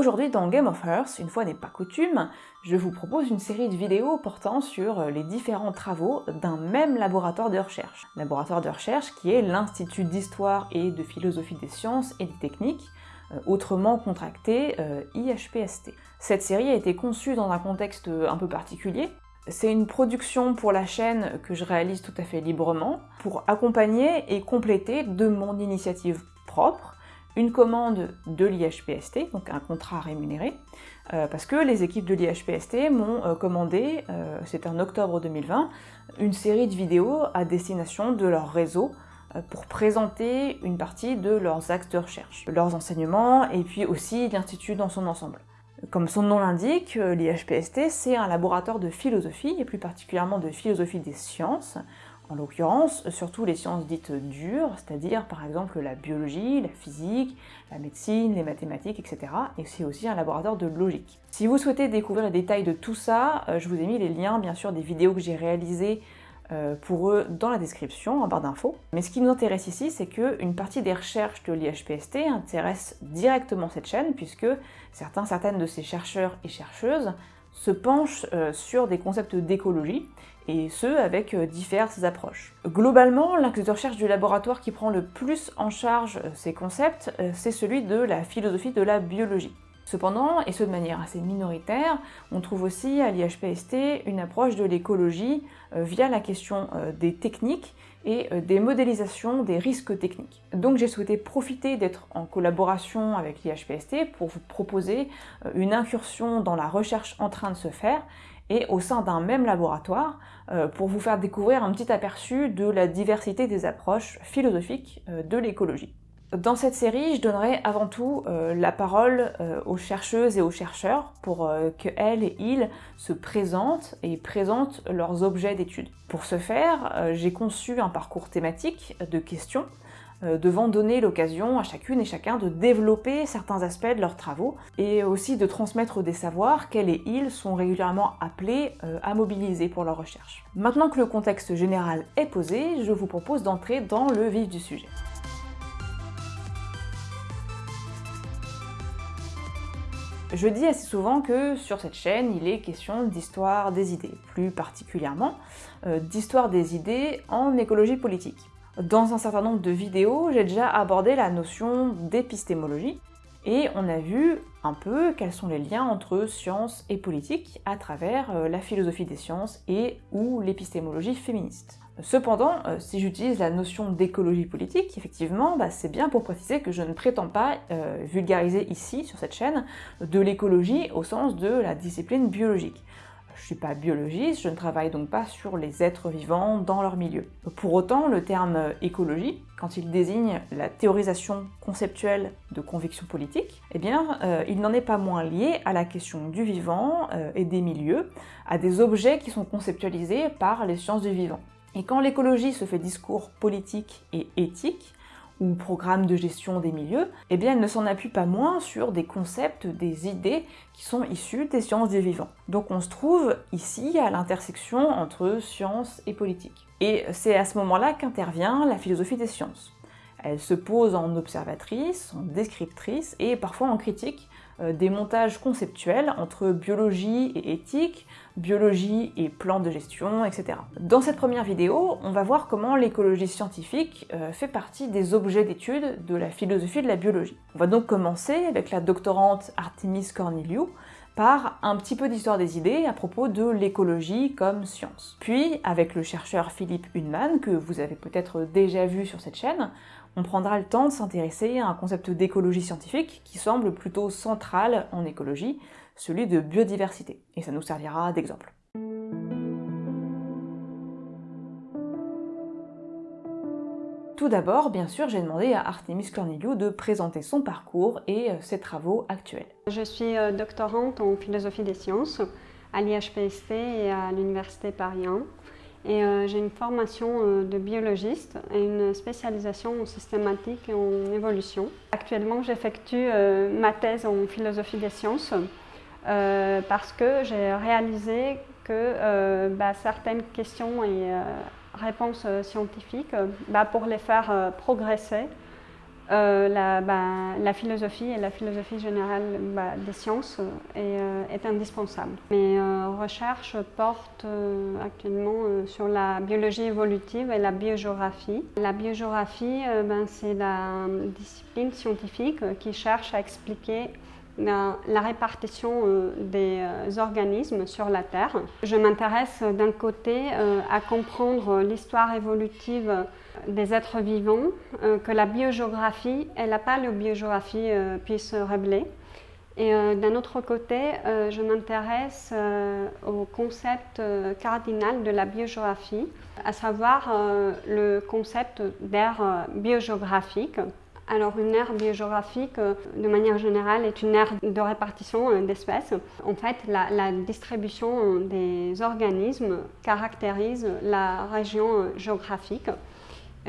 Aujourd'hui dans Game of Earth, une fois n'est pas coutume, je vous propose une série de vidéos portant sur les différents travaux d'un même laboratoire de recherche. Laboratoire de recherche qui est l'Institut d'Histoire et de Philosophie des Sciences et des Techniques, euh, autrement contracté euh, IHPST. Cette série a été conçue dans un contexte un peu particulier, c'est une production pour la chaîne que je réalise tout à fait librement pour accompagner et compléter de mon initiative propre une commande de l'IHPST, donc un contrat rémunéré, euh, parce que les équipes de l'IHPST m'ont euh, commandé, euh, c'était en octobre 2020, une série de vidéos à destination de leur réseau pour présenter une partie de leurs axes de recherche, leurs enseignements et puis aussi l'Institut dans son ensemble. Comme son nom l'indique, l'IHPST, c'est un laboratoire de philosophie, et plus particulièrement de philosophie des sciences, en l'occurrence surtout les sciences dites dures, c'est-à-dire par exemple la biologie, la physique, la médecine, les mathématiques, etc. Et c'est aussi un laboratoire de logique. Si vous souhaitez découvrir les détails de tout ça, euh, je vous ai mis les liens bien sûr des vidéos que j'ai réalisées euh, pour eux dans la description, en barre d'infos. Mais ce qui nous intéresse ici, c'est qu'une partie des recherches de l'IHPST intéresse directement cette chaîne, puisque certains, certaines de ces chercheurs et chercheuses se penchent euh, sur des concepts d'écologie, et ce, avec euh, diverses approches. Globalement, l'axe de recherche du laboratoire qui prend le plus en charge ces concepts, c'est celui de la philosophie de la biologie. Cependant, et ce de manière assez minoritaire, on trouve aussi à l'IHPST une approche de l'écologie euh, via la question euh, des techniques et euh, des modélisations des risques techniques. Donc j'ai souhaité profiter d'être en collaboration avec l'IHPST pour vous proposer une incursion dans la recherche en train de se faire et au sein d'un même laboratoire pour vous faire découvrir un petit aperçu de la diversité des approches philosophiques de l'écologie. Dans cette série, je donnerai avant tout euh, la parole euh, aux chercheuses et aux chercheurs pour euh, qu'elles et ils se présentent et présentent leurs objets d'étude. Pour ce faire, j'ai conçu un parcours thématique de questions devant donner l'occasion à chacune et chacun de développer certains aspects de leurs travaux et aussi de transmettre des savoirs qu'elles et ils sont régulièrement appelés à mobiliser pour leurs recherches. Maintenant que le contexte général est posé, je vous propose d'entrer dans le vif du sujet. Je dis assez souvent que sur cette chaîne, il est question d'histoire des idées, plus particulièrement euh, d'histoire des idées en écologie politique. Dans un certain nombre de vidéos, j'ai déjà abordé la notion d'épistémologie, et on a vu un peu quels sont les liens entre science et politique à travers euh, la philosophie des sciences et ou l'épistémologie féministe. Cependant, euh, si j'utilise la notion d'écologie politique, effectivement, bah, c'est bien pour préciser que je ne prétends pas euh, vulgariser ici, sur cette chaîne, de l'écologie au sens de la discipline biologique. Je ne suis pas biologiste, je ne travaille donc pas sur les êtres vivants dans leur milieu. Pour autant, le terme écologie, quand il désigne la théorisation conceptuelle de convictions politiques, eh bien, euh, il n'en est pas moins lié à la question du vivant et des milieux, à des objets qui sont conceptualisés par les sciences du vivant. Et quand l'écologie se fait discours politique et éthique, ou programme de gestion des milieux, eh bien elle ne s'en appuie pas moins sur des concepts, des idées qui sont issus des sciences du vivant. Donc on se trouve ici à l'intersection entre science et politique. Et c'est à ce moment-là qu'intervient la philosophie des sciences. Elle se pose en observatrice, en descriptrice et parfois en critique euh, des montages conceptuels entre biologie et éthique, biologie et plan de gestion, etc. Dans cette première vidéo, on va voir comment l'écologie scientifique euh, fait partie des objets d'étude de la philosophie de la biologie. On va donc commencer avec la doctorante Artemis Corneliu, par un petit peu d'histoire des idées à propos de l'écologie comme science. Puis, avec le chercheur Philippe Hunman, que vous avez peut-être déjà vu sur cette chaîne, on prendra le temps de s'intéresser à un concept d'écologie scientifique qui semble plutôt central en écologie, celui de biodiversité, et ça nous servira d'exemple. Tout d'abord, bien sûr, j'ai demandé à Artemis Corneliu de présenter son parcours et euh, ses travaux actuels. Je suis euh, doctorante en philosophie des sciences à l'IHPST et à l'Université Paris 1. Et euh, j'ai une formation de biologiste et une spécialisation en systématique et en évolution. Actuellement, j'effectue ma thèse en philosophie des sciences parce que j'ai réalisé que bah, certaines questions et réponses euh, scientifiques, euh, bah, pour les faire euh, progresser, euh, la, bah, la, philosophie et la philosophie générale des sciences euh, est, est, indispensable. Mes recherches portent actuellement sur la biologie évolutive et la biogéographie. La biogéographie, ben, c'est la discipline scientifique qui cherche à expliquer la, répartition des organismes sur la Terre. Je m'intéresse d'un côté à comprendre l'histoire évolutive des êtres vivants euh, que la biogéographie et la paléobiographie euh, puissent révéler. Et euh, d'un autre côté, je m'intéresse au concept cardinal de la biogéographie, à savoir le concept d'ère biogéographique. Alors une aire biogéographique, de manière générale, est une aire de répartition d'espèces. En fait, la, distribution des organismes caractérise la région géographique.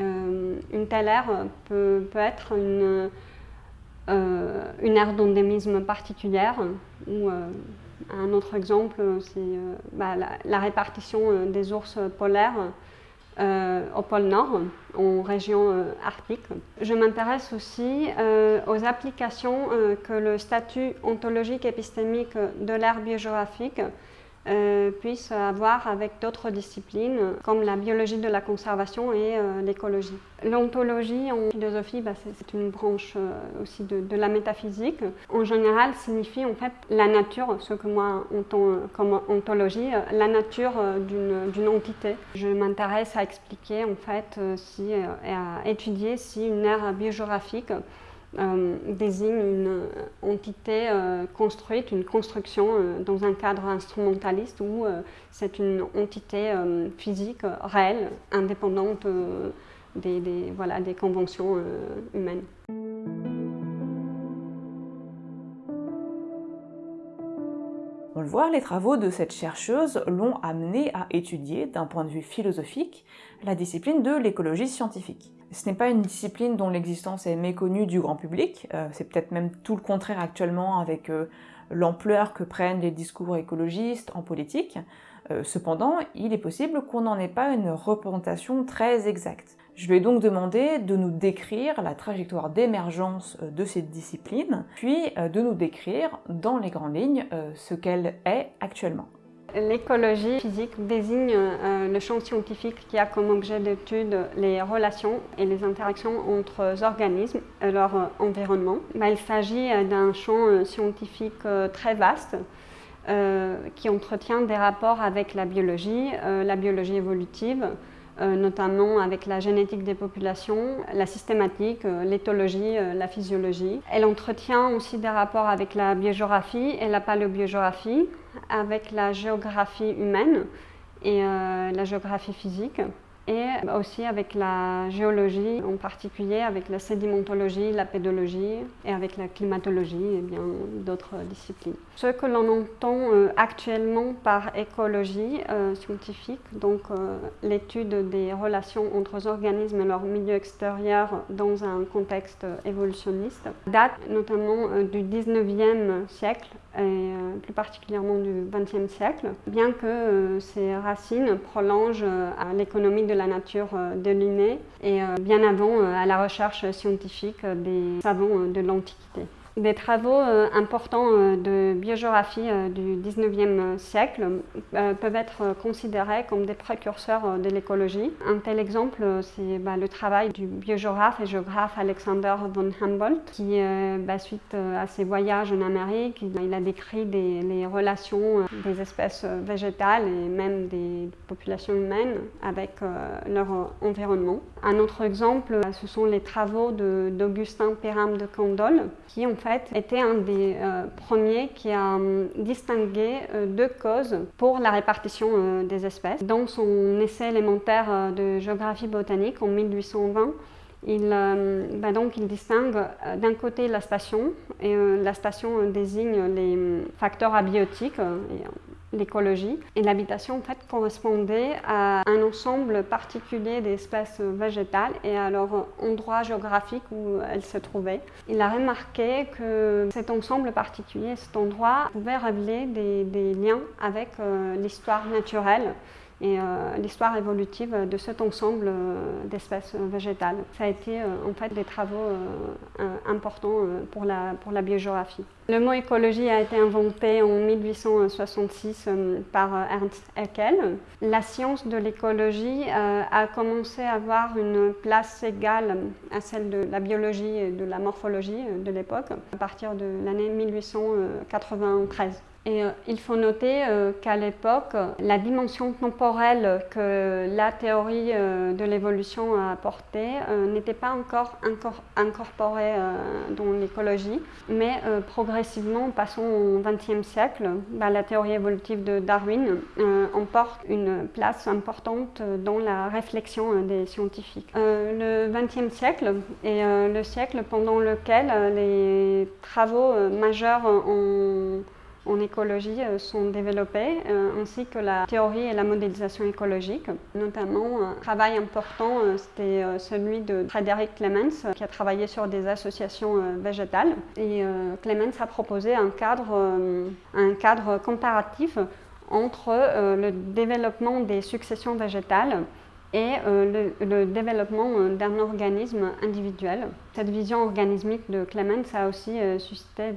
Euh, une telle aire peut, être une, euh, aire d'endémisme particulière ou euh, un autre exemple, c'est bah, la, répartition des ours polaires au pôle Nord, en région arctique. Je m'intéresse aussi aux applications que le statut ontologique épistémique de l'ère biogéographique euh, puisse avoir avec d'autres disciplines comme la biologie de la conservation et euh, l'écologie. L'ontologie en philosophie, bah, c'est une branche euh, aussi de, la métaphysique. En général, signifie en fait la nature, ce que moi entends comme ontologie, la nature d'une entité. Je m'intéresse à expliquer en fait et à étudier si une ère biogéographique euh, désigne une entité euh, construite, une construction euh, dans un cadre instrumentaliste ou c'est une entité physique réelle, indépendante des, voilà, des conventions humaines. On le voit, les travaux de cette chercheuse l'ont amené à étudier, d'un point de vue philosophique, la discipline de l'écologie scientifique. Ce n'est pas une discipline dont l'existence est méconnue du grand public, euh, c'est peut-être même tout le contraire actuellement avec euh, l'ampleur que prennent les discours écologistes en politique. Euh, cependant, il est possible qu'on n'en ait pas une représentation très exacte. Je ai donc demandé de nous décrire la trajectoire d'émergence de cette discipline, puis de nous décrire dans les grandes lignes ce qu'elle est actuellement. L'écologie physique désigne euh, le champ scientifique qui a comme objet d'étude les relations et les interactions entre organismes et leur euh, environnement. Bah, il s'agit euh, d'un champ scientifique très vaste qui entretient des rapports avec la biologie, la biologie évolutive, notamment avec la génétique des populations, la systématique, l'éthologie, la physiologie. Elle entretient aussi des rapports avec la biogéographie et la paléobiographie, avec la géographie humaine et euh, la géographie physique et aussi avec la géologie, en particulier avec la sédimentologie, la pédologie et avec la climatologie et bien d'autres disciplines. Ce que l'on entend euh, actuellement par écologie euh, scientifique, donc l'étude des relations entre organismes et leur milieu extérieur dans un contexte évolutionniste, date notamment du 19e siècle et euh, plus particulièrement du XXe siècle, bien que euh, ses racines prolongent euh, à l'économie de la nature de Linné et bien avant à la recherche scientifique des savants de l'Antiquité. Des travaux euh, importants euh, de biogéographie euh, du 19e siècle peuvent être considérés comme des précurseurs de l'écologie. Un tel exemple, c'est bah, le travail du biogéographe et géographe Alexander von Humboldt, qui, bah, suite à ses voyages en Amérique, il a décrit les relations des espèces végétales et même des populations humaines avec leur environnement. Un autre exemple, ce sont les travaux d'Augustin Perram de Candolle, qui ont était un des euh, premiers qui a hum, distingué euh, deux causes pour la répartition euh, des espèces. Dans son essai élémentaire de géographie botanique en 1820, il, bah donc, il distingue d'un côté la station, et la station désigne les facteurs abiotiques, l'écologie. Et l'habitation, en fait, correspondait à un ensemble particulier d'espèces végétales et à leur endroit géographique où elles se trouvaient. Il a remarqué que cet ensemble particulier, cet endroit, pouvait révéler des, liens avec euh, l'histoire naturelle et l'histoire évolutive de cet ensemble d'espèces végétales. Ça a été en fait des travaux importants pour la, pour la biogéographie. Le mot écologie a été inventé en 1866 par Ernst Haeckel. La science de l'écologie a commencé à avoir une place égale à celle de la biologie et de la morphologie de l'époque à partir de l'année 1893. Et euh, il faut noter euh, qu'à l'époque, la dimension temporelle que la théorie euh, de l'évolution a apportée n'était pas encore, incorporée dans l'écologie, mais progressivement, passons au XXe siècle, bah, la théorie évolutive de Darwin emporte une place importante dans la réflexion des scientifiques. le XXe siècle est le siècle pendant lequel les travaux majeurs ont en écologie euh, sont développés, euh, ainsi que la théorie et la modélisation écologique. Notamment, un travail important, euh, c'était celui de Frédéric Clemens, qui a travaillé sur des associations végétales. Et Clemens a proposé un cadre, un cadre comparatif entre le développement des successions végétales et euh, le, développement euh, d'un organisme individuel. Cette vision organismique de Clemens a aussi euh, suscité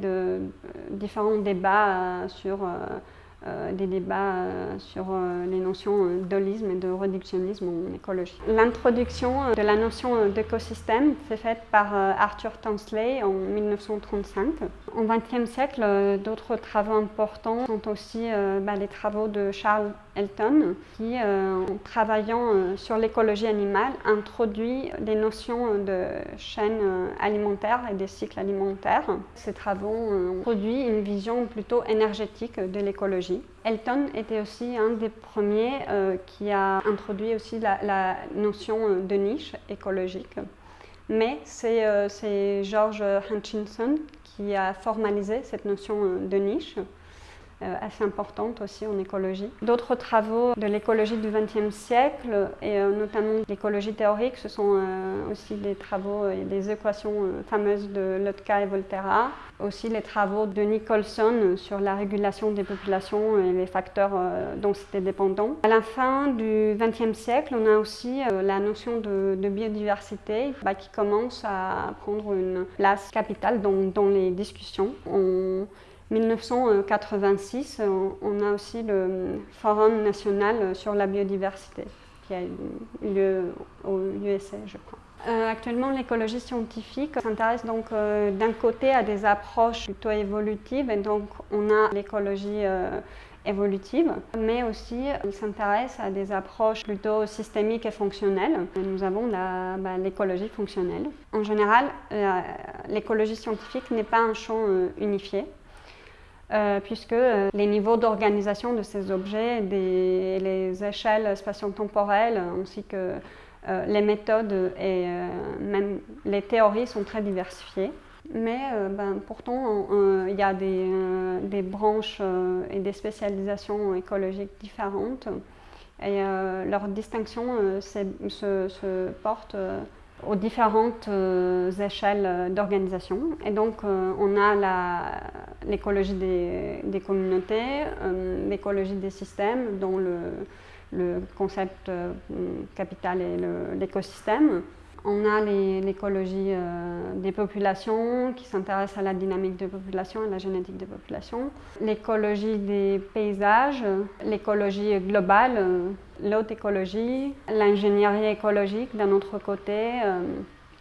différents débats sur des débats sur les notions d'holisme et de réductionnisme en écologie. L'introduction de la notion d'écosystème s'est faite par Arthur Tansley en 1935. Au XXe siècle, d'autres travaux importants sont aussi bah, les travaux de Charles Elton, qui, en travaillant sur l'écologie animale, introduit les notions de chaîne alimentaire et des cycles alimentaires. Ces travaux ont produit une vision plutôt énergétique de l'écologie Elton était aussi un des premiers euh, qui a introduit aussi la, notion de niche écologique. Mais c'est euh, George Hutchinson qui a formalisé cette notion de niche. Euh, assez importante aussi en écologie. D'autres travaux de l'écologie du XXe siècle, et euh, notamment l'écologie théorique, ce sont euh, aussi des travaux et des équations fameuses de Lotka et Volterra, aussi les travaux de Nicholson sur la régulation des populations et les facteurs densité dépendants. À la fin du XXe siècle, on a aussi la notion de, biodiversité bah, qui commence à prendre une place capitale dans, les discussions. On, 1986, on a aussi le Forum national sur la biodiversité qui a eu lieu au USA, je crois. Euh, actuellement, l'écologie scientifique s'intéresse donc euh, d'un côté à des approches plutôt évolutives, et donc on a l'écologie euh, évolutive, mais aussi il s'intéresse à des approches plutôt systémiques et fonctionnelles. nous avons bah, l'écologie fonctionnelle. En général, l'écologie scientifique n'est pas un champ unifié. Euh, puisque euh, les niveaux d'organisation de ces objets, les échelles spatio-temporelles, ainsi que euh, les méthodes et même les théories sont très diversifiées. Mais ben, pourtant, il y a des, des branches et des spécialisations écologiques différentes. Et leur distinction se, porte aux différentes euh, échelles d'organisation. Et donc, euh, on a l'écologie des, communautés, euh, l'écologie des systèmes, dont le, le concept capital est l'écosystème. On a l'écologie des populations qui s'intéresse à la dynamique des populations et la génétique des populations. L'écologie des paysages, l'écologie globale, l'haute écologie, l'ingénierie écologique d'un autre côté, euh,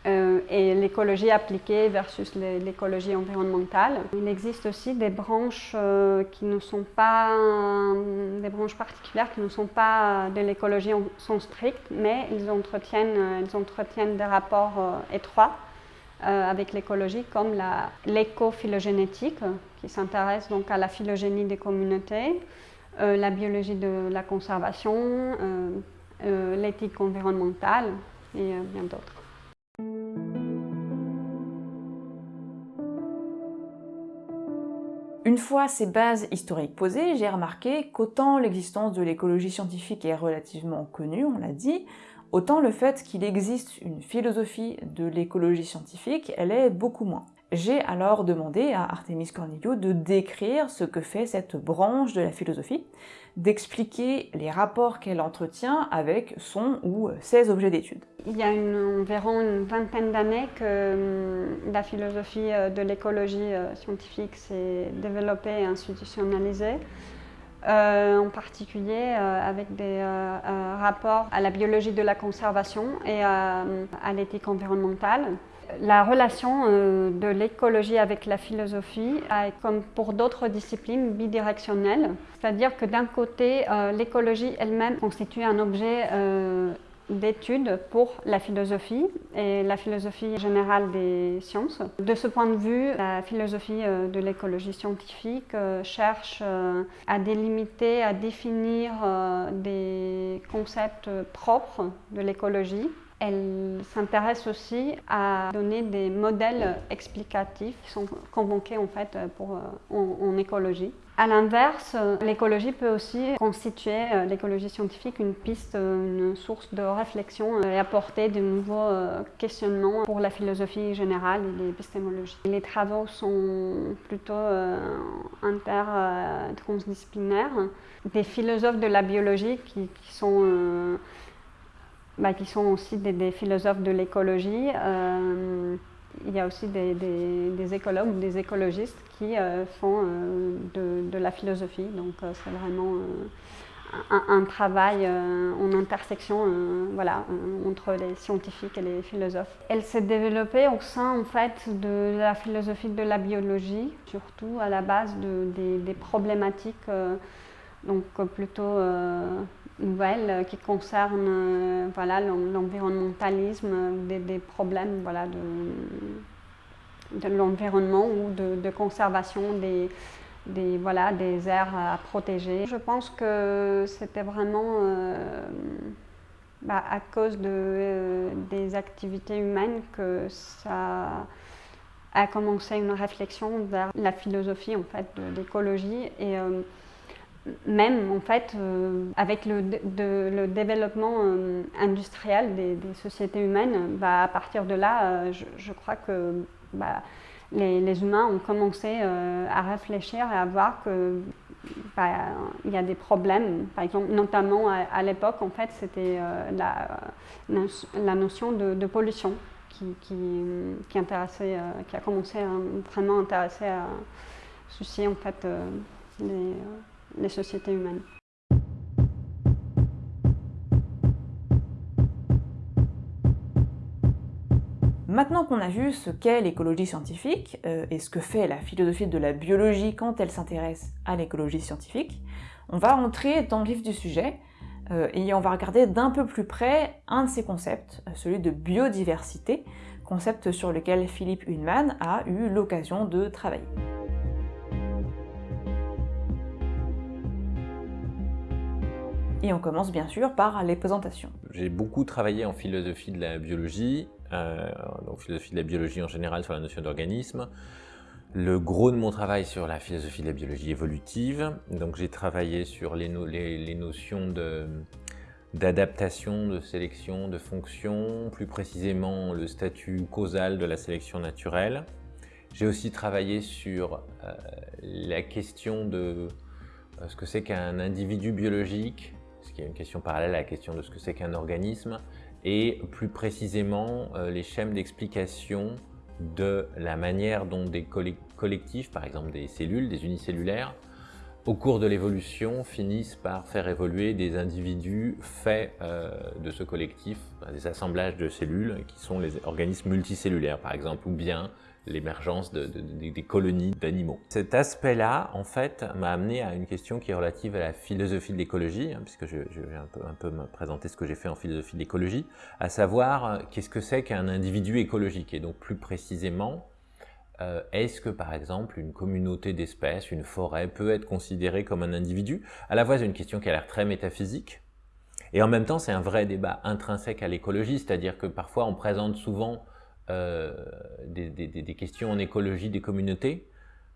euh, et l'écologie appliquée versus l'écologie environnementale. Il existe aussi des branches euh, qui ne sont pas, des branches particulières qui ne sont pas de l'écologie en sens strict, mais ils entretiennent, ils entretiennent des rapports étroits avec l'écologie, comme l'éco-phylogénétique, qui s'intéresse donc à la phylogénie des communautés, euh, la biologie de la conservation, euh, euh, l'éthique environnementale et bien d'autres. Une fois ces bases historiques posées, j'ai remarqué qu'autant l'existence de l'écologie scientifique est relativement connue, on l'a dit, autant le fait qu'il existe une philosophie de l'écologie scientifique, elle est beaucoup moins. J'ai alors demandé à Artemis Corneliu de décrire ce que fait cette branche de la philosophie, d'expliquer les rapports qu'elle entretient avec son ou ses objets d'étude. Il y a environ une vingtaine d'années que hum, la philosophie euh, de l'écologie euh, scientifique s'est développée et institutionnalisée. Euh, en particulier avec des rapports à la biologie de la conservation et à l'éthique environnementale. La relation euh, de l'écologie avec la philosophie est, comme pour d'autres disciplines, bidirectionnelle. C'est-à-dire que d'un côté, euh, l'écologie elle-même constitue un objet euh, d'étude pour la philosophie et la philosophie générale des sciences. De ce point de vue, la philosophie de l'écologie scientifique cherche à délimiter, à définir des concepts propres de l'écologie elle s'intéresse aussi à donner des modèles explicatifs qui sont convoqués en fait pour, euh, en, écologie. À l'inverse, l'écologie peut aussi constituer, euh, l'écologie scientifique, une piste, une source de réflexion et apporter de nouveaux euh, questionnements pour la philosophie générale et l'épistémologie. Les travaux sont plutôt inter-transdisciplinaires. Des philosophes de la biologie qui sont bah, qui sont aussi des, philosophes de l'écologie. Euh, il y a aussi des, écologues ou des écologistes qui euh, font euh, de, la philosophie. Donc c'est vraiment un, travail en intersection voilà, entre les scientifiques et les philosophes. Elle s'est développée au sein en fait, de la philosophie de la biologie, surtout à la base de, des, problématiques donc plutôt nouvelles euh, qui concernent euh, voilà, l'environnementalisme, des, des, problèmes voilà, de, de l'environnement ou de, conservation des, des, voilà, des aires à protéger. Je pense que c'était vraiment euh, bah, à cause de, des activités humaines que ça a commencé une réflexion vers la philosophie en fait, de l'écologie. Et, même en fait euh, avec le, développement euh, industriel des, sociétés humaines, bah, à partir de là, euh, je, crois que bah, les, humains ont commencé à réfléchir et à voir que bah, il y a des problèmes, par exemple, notamment à, l'époque, en fait, c'était la, notion de, pollution qui, intéressait, qui a commencé à vraiment intéresser à soucier en fait les les sociétés humaines. Maintenant qu'on a vu ce qu'est l'écologie scientifique euh, et ce que fait la philosophie de la biologie quand elle s'intéresse à l'écologie scientifique, on va entrer dans le vif du sujet euh, et on va regarder d'un peu plus près un de ces concepts, celui de biodiversité, concept sur lequel Philippe Hunman a eu l'occasion de travailler. Et on commence bien sûr par les présentations. J'ai beaucoup travaillé en philosophie de la biologie, euh, donc philosophie de la biologie en général sur la notion d'organisme. Le gros de mon travail sur la philosophie de la biologie évolutive, donc j'ai travaillé sur les, notions d'adaptation, de, sélection, de fonction, plus précisément le statut causal de la sélection naturelle. J'ai aussi travaillé sur euh, la question de euh, ce que c'est qu'un individu biologique, qui est une question parallèle à la question de ce que c'est qu'un organisme, et plus précisément euh, les schèmes d'explication de la manière dont des collectifs, par exemple des cellules, des unicellulaires, au cours de l'évolution, finissent par faire évoluer des individus faits euh, de ce collectif, des assemblages de cellules qui sont les organismes multicellulaires, par exemple, ou bien l'émergence de, des colonies d'animaux. Cet aspect-là, en fait, m'a amené à une question qui est relative à la philosophie de l'écologie, hein, puisque je, vais un peu, un peu me présenter ce que j'ai fait en philosophie de l'écologie, à savoir euh, qu'est-ce que c'est qu'un individu écologique, et donc plus précisément, euh, est-ce que par exemple une communauté d'espèces, une forêt peut être considérée comme un individu? À la fois c'est une question qui a l'air très métaphysique, et en même temps c'est un vrai débat intrinsèque à l'écologie, c'est-à-dire que parfois on présente souvent euh, des, des, questions en écologie des communautés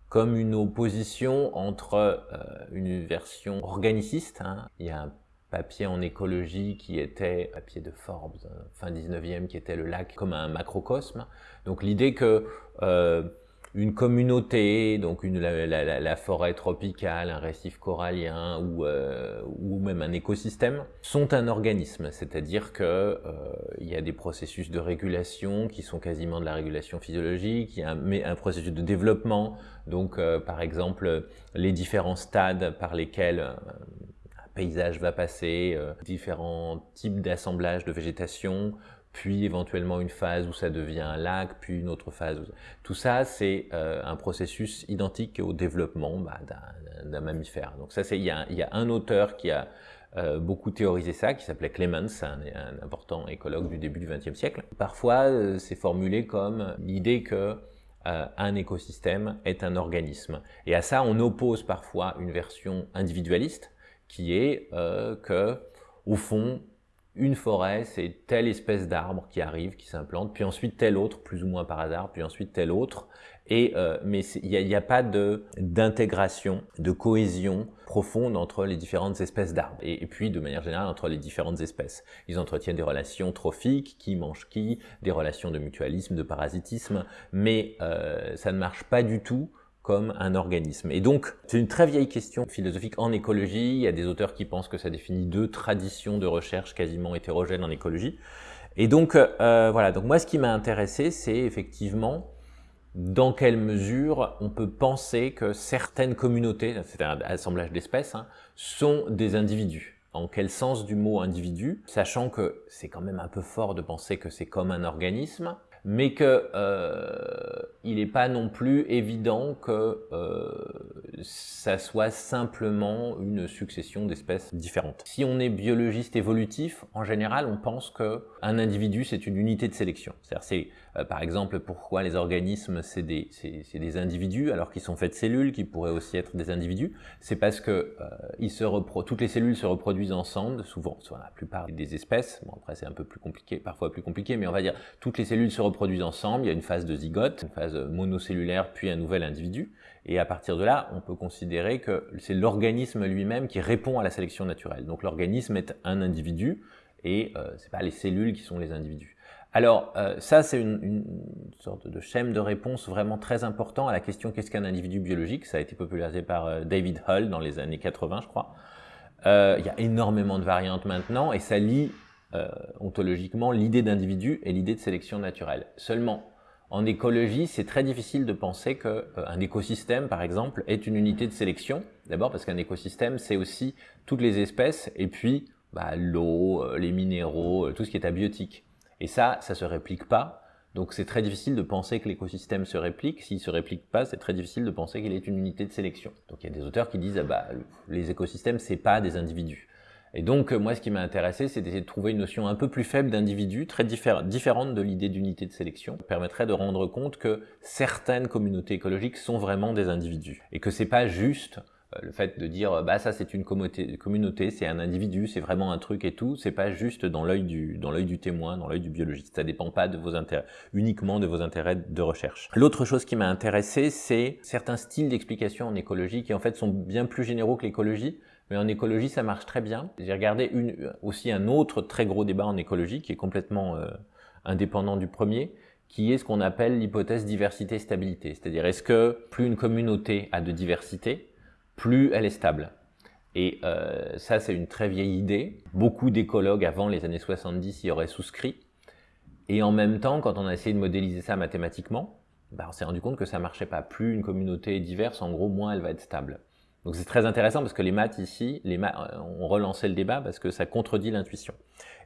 comme une opposition entre euh, une version organiciste. Hein. Il y a un papier en écologie qui était, papier de Forbes, euh, fin 19e, qui était le lac comme un macrocosme. Donc l'idée que une communauté, donc la, forêt tropicale, un récif corallien ou, euh, ou même un écosystème, sont un organisme, c'est-à-dire qu'il euh, y a des processus de régulation qui sont quasiment de la régulation physiologique, il a un, processus de développement, donc euh, par exemple les différents stades par lesquels un paysage va passer, différents types d'assemblage de végétation, puis éventuellement une phase où ça devient un lac, puis une autre phase. Tout ça, c'est euh, un processus identique au développement bah, d'un mammifère. Donc ça, il y, a, y a un auteur qui a euh, beaucoup théorisé ça, qui s'appelait Clemens, un, un, important écologue du début du XXe siècle. Parfois, euh, c'est formulé comme l'idée que un écosystème est un organisme. Et à ça, on oppose parfois une version individualiste, qui est que, au fond, une forêt, c'est telle espèce d'arbre qui arrive, qui s'implante, puis ensuite tel autre, plus ou moins par hasard, puis ensuite tel autre. Et, euh, mais il n'y a, pas d'intégration, de, cohésion profonde entre les différentes espèces d'arbres. Et, puis, de manière générale, entre les différentes espèces. Ils entretiennent des relations trophiques, qui mange qui, des relations de mutualisme, de parasitisme, mais euh, ça ne marche pas du tout comme un organisme. Et donc, c'est une très vieille question philosophique en écologie. Il y a des auteurs qui pensent que ça définit deux traditions de recherche quasiment hétérogènes en écologie. Et donc, euh, voilà. Donc moi, ce qui m'a intéressé, c'est effectivement dans quelle mesure on peut penser que certaines communautés, c'est un assemblage d'espèces, hein, sont des individus. En quel sens du mot individu Sachant que c'est quand même un peu fort de penser que c'est comme un organisme, mais que euh, il n'est pas non plus évident que euh, ça soit simplement une succession d'espèces différentes. Si on est biologiste évolutif, en général, on pense que un individu c'est une unité de sélection. C'est-à-dire, c'est euh, par exemple pourquoi les organismes c'est des, des individus alors qu'ils sont faits de cellules qui pourraient aussi être des individus? C'est parce que euh, ils se toutes les cellules se reproduisent ensemble, souvent, soit la plupart des espèces. Bon après c'est un peu plus compliqué, parfois plus compliqué, mais on va dire toutes les cellules se reproduisent ensemble. Il y a une phase de zygote, une phase monocellulaire, puis un nouvel individu. Et à partir de là, on peut considérer que c'est l'organisme lui-même qui répond à la sélection naturelle. Donc l'organisme est un individu et euh, c'est pas les cellules qui sont les individus. Alors euh, ça, c'est une, sorte de schème de réponse vraiment très important à la question qu'est-ce qu'un individu biologique? Ça a été popularisé par euh, David Hull dans les années 80, je crois. Euh, il y a énormément de variantes maintenant et ça lie ontologiquement l'idée d'individu et l'idée de sélection naturelle. Seulement, en écologie, c'est très difficile de penser qu'un écosystème, par exemple, est une unité de sélection. D'abord parce qu'un écosystème, c'est aussi toutes les espèces et puis bah, l'eau, les minéraux, tout ce qui est abiotique. Et ça, ça se réplique pas. Donc c'est très difficile de penser que l'écosystème se réplique. S'il se réplique pas, c'est très difficile de penser qu'il est une unité de sélection. Donc il y a des auteurs qui disent ah bah les écosystèmes c'est pas des individus. Et donc moi ce qui m'a intéressé c'est d'essayer de trouver une notion un peu plus faible d'individu, très différente de l'idée d'unité de sélection, qui permettrait de rendre compte que certaines communautés écologiques sont vraiment des individus et que c'est pas juste euh, le fait de dire bah ça c'est une communauté, c'est un individu, c'est vraiment un truc et tout, c'est pas juste dans l'œil du dans l'œil du témoin, dans l'œil du biologiste. Ça dépend pas de vos intérêts, uniquement de vos intérêts de recherche. L'autre chose qui m'a intéressé, c'est certains styles d'explication en écologie qui en fait sont bien plus généraux que l'écologie. Mais en écologie, ça marche très bien. J'ai regardé une, aussi un autre très gros débat en écologie qui est complètement euh, indépendant du premier, qui est ce qu'on appelle l'hypothèse diversité-stabilité. C'est-à-dire, est-ce que plus une communauté a de diversité, plus elle est stable. Et euh, ça, c'est une très vieille idée. Beaucoup d'écologues avant les années 70 y auraient souscrit. Et en même temps, quand on a essayé de modéliser ça mathématiquement, bah, on s'est rendu compte que ça marchait pas. Plus une communauté est diverse, en gros, moins elle va être stable. Donc c'est très intéressant parce que les maths ici, les maths, euh, on relancé le débat parce que ça contredit l'intuition.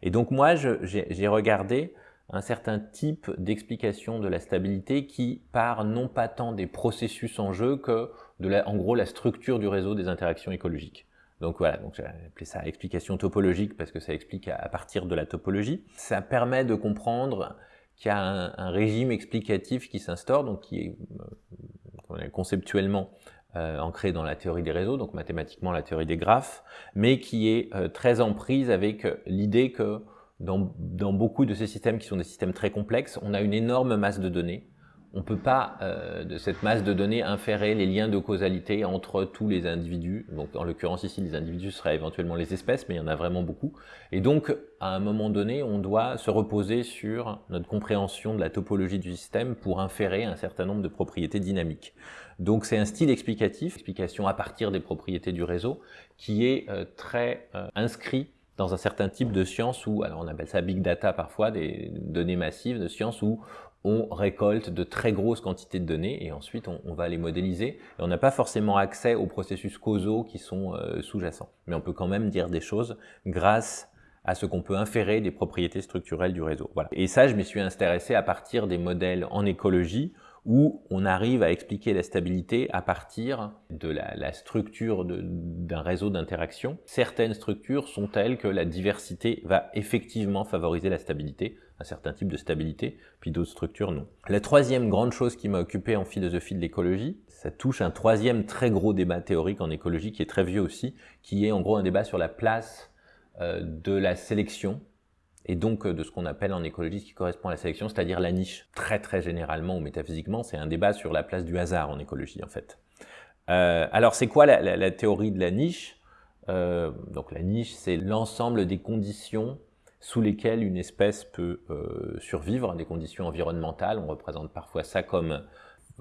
Et donc moi, j'ai regardé un certain type d'explication de la stabilité qui part non pas tant des processus en jeu que en gros la structure du réseau des interactions écologiques. Donc voilà, donc j'ai appelé ça explication topologique parce que ça explique à, partir de la topologie. Ça permet de comprendre qu'il y a un, régime explicatif qui s'instaure, donc qui est euh, conceptuellement euh, ancré dans la théorie des réseaux, donc mathématiquement la théorie des graphes, mais qui est euh, très en prise avec l'idée que dans, beaucoup de ces systèmes qui sont des systèmes très complexes, on a une énorme masse de données on ne peut pas, euh, de cette masse de données, inférer les liens de causalité entre tous les individus. Donc, en l'occurrence ici, les individus seraient éventuellement les espèces, mais il y en a vraiment beaucoup. Et donc, à un moment donné, on doit se reposer sur notre compréhension de la topologie du système pour inférer un certain nombre de propriétés dynamiques. Donc, c'est un style explicatif, explication à partir des propriétés du réseau, qui est euh, très euh, inscrit dans un certain type de science où, alors on appelle ça big data parfois, des données massives de science où on récolte de très grosses quantités de données et ensuite on, va les modéliser. Et on n'a pas forcément accès aux processus causaux qui sont euh, sous-jacents. Mais on peut quand même dire des choses grâce à ce qu'on peut inférer des propriétés structurelles du réseau. Voilà. Et ça, je m'y suis intéressé à partir des modèles en écologie où on arrive à expliquer la stabilité à partir de la, la structure d'un réseau d'interaction. Certaines structures sont telles que la diversité va effectivement favoriser la stabilité, un certain type de stabilité, puis d'autres structures non. La troisième grande chose qui m'a occupé en philosophie de l'écologie, ça touche un troisième très gros débat théorique en écologie qui est très vieux aussi, qui est en gros un débat sur la place euh, de la sélection et donc euh, de ce qu'on appelle en écologie ce qui correspond à la sélection, c'est-à-dire la niche. Très très généralement ou métaphysiquement, c'est un débat sur la place du hasard en écologie en fait. Euh, alors c'est quoi la, la, théorie de la niche? Donc la niche, c'est l'ensemble des conditions sous lesquelles une espèce peut euh, survivre, des conditions environnementales. On représente parfois ça comme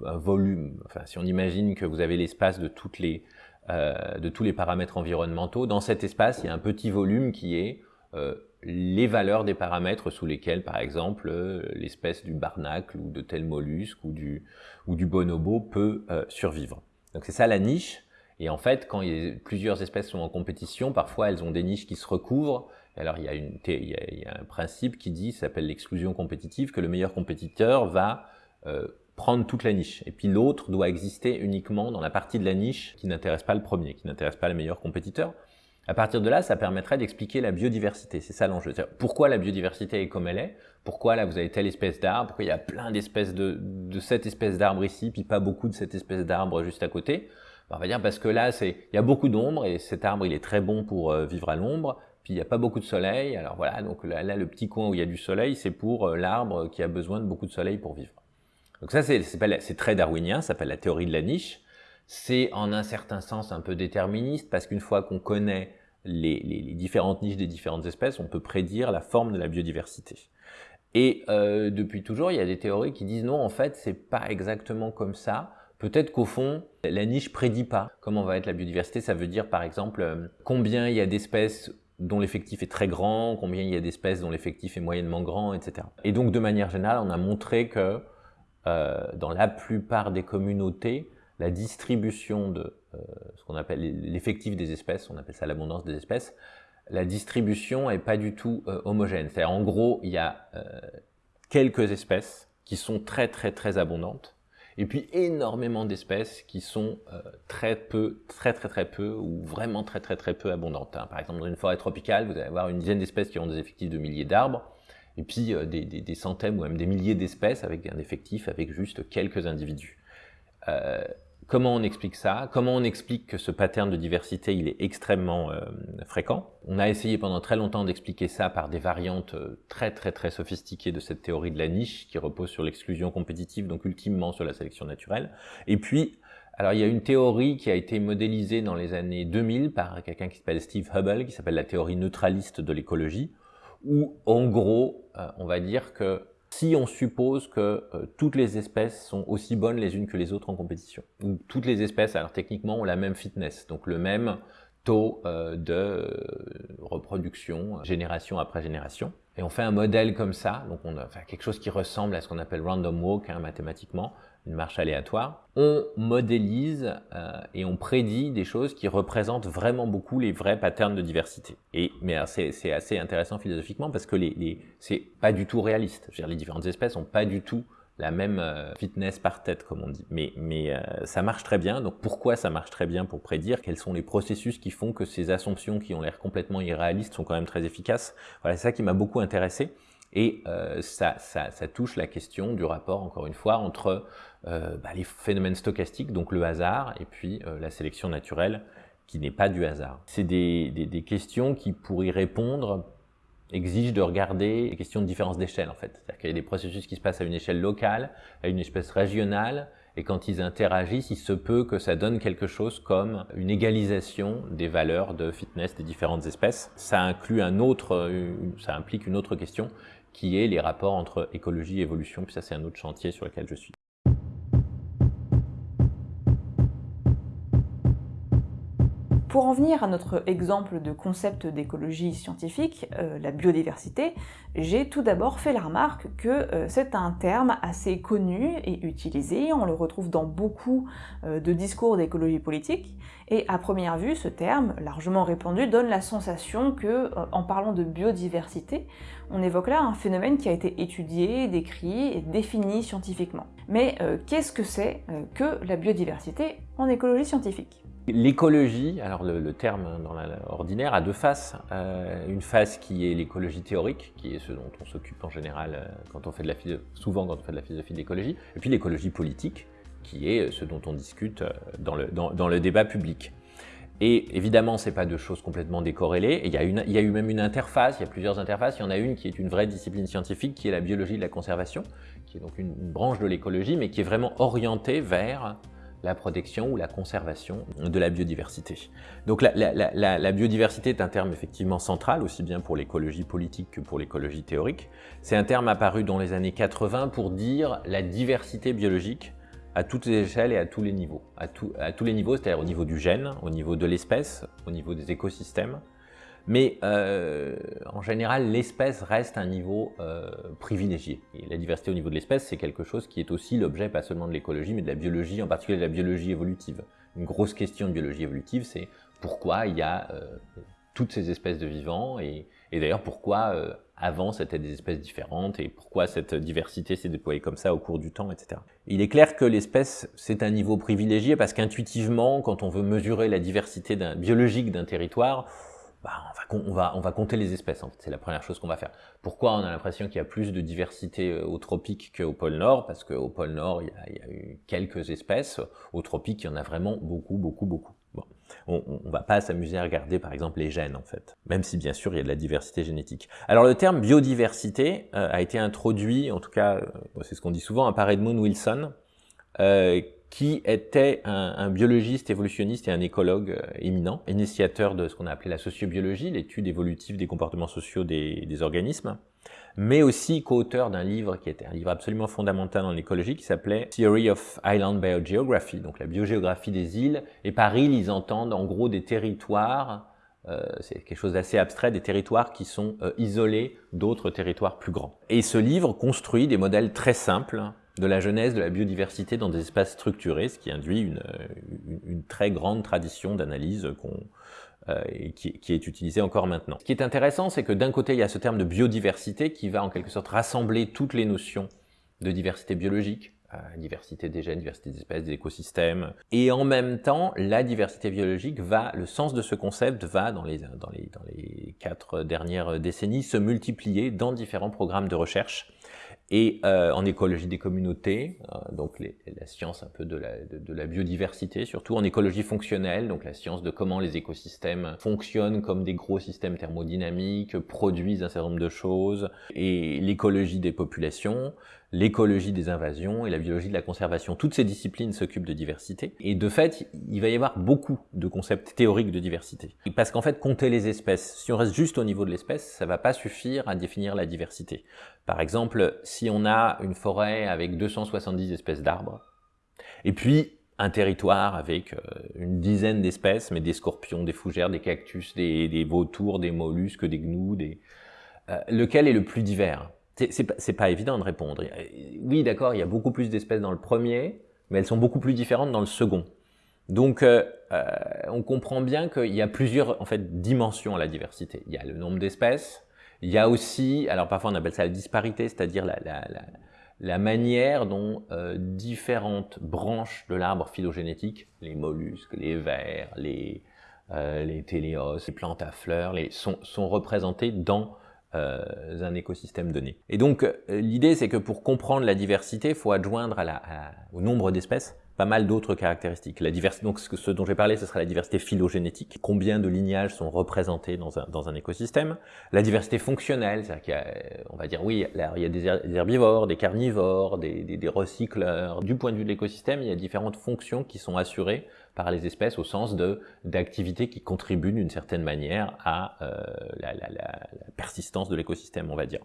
un volume. Enfin, si on imagine que vous avez l'espace de, euh, de tous les paramètres environnementaux, dans cet espace, il y a un petit volume qui est euh, les valeurs des paramètres sous lesquels, par exemple, l'espèce du barnacle ou de tel mollusque ou du, ou du bonobo peut survivre. Donc c'est ça la niche. Et en fait, quand plusieurs espèces sont en compétition, parfois elles ont des niches qui se recouvrent, alors il y a, un principe qui dit, s'appelle l'exclusion compétitive, que le meilleur compétiteur va euh, prendre toute la niche. Et puis l'autre doit exister uniquement dans la partie de la niche qui n'intéresse pas le premier, qui n'intéresse pas le meilleur compétiteur. À partir de là, ça permettrait d'expliquer la biodiversité. C'est ça l'enjeu. Pourquoi la biodiversité est comme elle est? Pourquoi là vous avez telle espèce d'arbre? Pourquoi il y a plein d'espèces de, de cette espèce d'arbre ici, puis pas beaucoup de cette espèce d'arbre juste à côté? Ben, On va dire parce que là, il y a beaucoup d'ombre et cet arbre il est très bon pour euh, vivre à l'ombre. Puis il n'y a pas beaucoup de soleil, alors voilà, donc là, le petit coin où il y a du soleil, c'est pour euh, l'arbre qui a besoin de beaucoup de soleil pour vivre. Donc ça, c'est très darwinien, ça s'appelle la théorie de la niche. C'est en un certain sens un peu déterministe, parce qu'une fois qu'on connaît les, différentes niches des différentes espèces, on peut prédire la forme de la biodiversité. Et euh, depuis toujours, il y a des théories qui disent non, en fait, c'est pas exactement comme ça. Peut-être qu'au fond, la niche prédit pas comment va être la biodiversité. Ça veut dire, par exemple, euh, combien il y a d'espèces dont l'effectif est très grand, combien il y a d'espèces dont l'effectif est moyennement grand, etc. Et donc de manière générale, on a montré que euh, dans la plupart des communautés, la distribution de euh, ce qu'on appelle l'effectif des espèces, on appelle ça l'abondance des espèces, la distribution est pas du tout euh, homogène. C'est-à-dire en gros, il y a quelques espèces qui sont très très très abondantes, et puis énormément d'espèces qui sont euh, très peu, très très très peu, ou vraiment très très très peu abondantes. Hein. Par exemple, dans une forêt tropicale, vous allez avoir une dizaine d'espèces qui ont des effectifs de milliers d'arbres, et puis euh, des, centaines ou même des milliers d'espèces avec un effectif avec juste quelques individus. Euh, Comment on explique ça Comment on explique que ce pattern de diversité, il est extrêmement euh, fréquent On a essayé pendant très longtemps d'expliquer ça par des variantes euh, très très très sophistiquées de cette théorie de la niche qui repose sur l'exclusion compétitive, donc ultimement sur la sélection naturelle. Et puis, alors il y a une théorie qui a été modélisée dans les années 2000 par quelqu'un qui s'appelle Steve Hubble, qui s'appelle la théorie neutraliste de l'écologie, où en gros, euh, on va dire que si on suppose que euh, toutes les espèces sont aussi bonnes les unes que les autres en compétition. Ou toutes les espèces, alors techniquement, ont la même fitness, donc le même taux euh, de euh, reproduction génération après génération. Et on fait un modèle comme ça, donc on a quelque chose qui ressemble à ce qu'on appelle random walk hein, mathématiquement, une marche aléatoire, on modélise euh, et on prédit des choses qui représentent vraiment beaucoup les vrais patterns de diversité. Et mais c'est assez intéressant philosophiquement parce que les, les c'est pas du tout réaliste. Je veux dire, les différentes espèces ont pas du tout la même euh, fitness par tête, comme on dit. Mais, mais euh, ça marche très bien. Donc pourquoi ça marche très bien pour prédire? Quels sont les processus qui font que ces assumptions qui ont l'air complètement irréalistes sont quand même très efficaces? Voilà, c'est ça qui m'a beaucoup intéressé. Et euh, ça, ça, ça, touche la question du rapport, encore une fois, entre euh, bah, les phénomènes stochastiques, donc le hasard, et puis euh, la sélection naturelle, qui n'est pas du hasard. C'est des, des, des, questions qui, pour y répondre, exige de regarder les questions de différence d'échelle en fait. C'est-à-dire qu'il y a des processus qui se passent à une échelle locale, à une espèce régionale, et quand ils interagissent, il se peut que ça donne quelque chose comme une égalisation des valeurs de fitness des différentes espèces. Ça inclut un autre, ça implique une autre question qui est les rapports entre écologie et évolution, puis ça c'est un autre chantier sur lequel je suis. Pour en venir à notre exemple de concept d'écologie scientifique, euh, la biodiversité, j'ai tout d'abord fait la remarque que euh, c'est un terme assez connu et utilisé, on le retrouve dans beaucoup euh, de discours d'écologie politique, et à première vue, ce terme, largement répandu, donne la sensation que, en parlant de biodiversité, on évoque là un phénomène qui a été étudié, décrit et défini scientifiquement. Mais qu'est-ce que c'est que la biodiversité en écologie scientifique? L'écologie, alors le, terme dans l'ordinaire, a deux faces. Euh, une face qui est l'écologie théorique, qui est ce dont on s'occupe en général euh, quand on fait de la souvent quand on fait de la philosophie d'écologie, et puis l'écologie politique, qui est ce dont on discute euh, dans le, débat public. Et évidemment, ce n'est pas deux choses complètement décorrélées. il y a eu même une interface, il y a plusieurs interfaces. Il y en a une qui est une vraie discipline scientifique, qui est la biologie de la conservation, qui est donc une branche de l'écologie, mais qui est vraiment orientée vers la protection ou la conservation de la biodiversité. Donc la, biodiversité est un terme effectivement central, aussi bien pour l'écologie politique que pour l'écologie théorique. C'est un terme apparu dans les années 80 pour dire la diversité biologique à toutes les échelles et à tous les niveaux. À, tous les niveaux, c'est-à-dire au niveau du gène, au niveau de l'espèce, au niveau des écosystèmes, mais euh, en général, l'espèce reste un niveau euh, privilégié. Et la diversité au niveau de l'espèce, c'est quelque chose qui est aussi l'objet pas seulement de l'écologie, mais de la biologie, en particulier de la biologie évolutive. Une grosse question de biologie évolutive, c'est pourquoi il y a euh, toutes ces espèces de vivants, et, et d'ailleurs pourquoi euh, avant c'était des espèces différentes, et pourquoi cette diversité s'est déployée comme ça au cours du temps, etc. Il est clair que l'espèce, c'est un niveau privilégié, parce qu'intuitivement, quand on veut mesurer la diversité biologique d'un territoire, bah, on, va, on, va, compter les espèces, en fait. c'est la première chose qu'on va faire. Pourquoi on a l'impression qu'il y a plus de diversité euh, au tropique qu'au pôle Nord? Parce qu'au pôle Nord, il y, a, eu quelques espèces, au tropique, il y en a vraiment beaucoup, beaucoup, beaucoup. Bon. On ne va pas s'amuser à regarder par exemple les gènes en fait, même si bien sûr il y a de la diversité génétique. Alors le terme biodiversité euh, a été introduit, en tout cas euh, c'est ce qu'on dit souvent, par Edmund Wilson, qui était un, biologiste évolutionniste et un écologue euh, éminent, initiateur de ce qu'on a appelé la sociobiologie, l'étude évolutive des comportements sociaux des, organismes, mais aussi co-auteur d'un livre qui était un livre absolument fondamental en écologie qui s'appelait Theory of Island Biogeography, donc la biogéographie des îles. Et par îles, ils entendent en gros des territoires, euh, c'est quelque chose d'assez abstrait, des territoires qui sont euh, isolés d'autres territoires plus grands. Et ce livre construit des modèles très simples de la genèse de la biodiversité dans des espaces structurés, ce qui induit une, une, très grande tradition d'analyse euh, qui, qui, est utilisée encore maintenant. Ce qui est intéressant, c'est que d'un côté, il y a ce terme de biodiversité qui va en quelque sorte rassembler toutes les notions de diversité biologique, euh, diversité des gènes, diversité des espèces, des écosystèmes, et en même temps, la diversité biologique va, le sens de ce concept va, dans les, dans les, dans les quatre dernières décennies, se multiplier dans différents programmes de recherche, et euh, en écologie des communautés, euh, donc la science un peu de la, de, la, biodiversité, surtout en écologie fonctionnelle, donc la science de comment les écosystèmes fonctionnent comme des gros systèmes thermodynamiques, produisent un certain nombre de choses, et l'écologie des populations, l'écologie des invasions et la biologie de la conservation. Toutes ces disciplines s'occupent de diversité. Et de fait, il va y avoir beaucoup de concepts théoriques de diversité. Parce qu'en fait, compter les espèces, si on reste juste au niveau de l'espèce, ça va pas suffire à définir la diversité. Par exemple, si on a une forêt avec 270 espèces d'arbres, et puis un territoire avec euh, une dizaine d'espèces, mais des scorpions, des fougères, des cactus, des, vautours, des mollusques, des gnous. Euh, lequel est le plus divers? C'est pas, évident de répondre. Oui, d'accord, il y a beaucoup plus d'espèces dans le premier, mais elles sont beaucoup plus différentes dans le second. Donc, euh, euh, on comprend bien qu'il y a plusieurs en fait, dimensions à la diversité. Il y a le nombre d'espèces, il y a aussi, alors parfois on appelle ça la disparité, c'est-à-dire la, manière dont euh, différentes branches de l'arbre phylogénétique, les mollusques, les vers, les, euh, les téléos, les plantes à fleurs, les, sont, sont représentées dans un écosystème donné. Et donc, euh, l'idée, c'est que pour comprendre la diversité, il faut adjoindre au nombre d'espèces pas mal d'autres caractéristiques. La diversité, donc ce, dont j'ai parlé, ce sera la diversité phylogénétique. Combien de lignages sont représentés dans un, écosystème? La diversité fonctionnelle, c'est-à-dire qu'il y a, on va dire, oui, il y a des, herbivores, des carnivores, des, des recycleurs. Du point de vue de l'écosystème, il y a différentes fonctions qui sont assurées par les espèces au sens de d'activités qui contribuent d'une certaine manière à euh, la, la, la, persistance de l'écosystème, on va dire.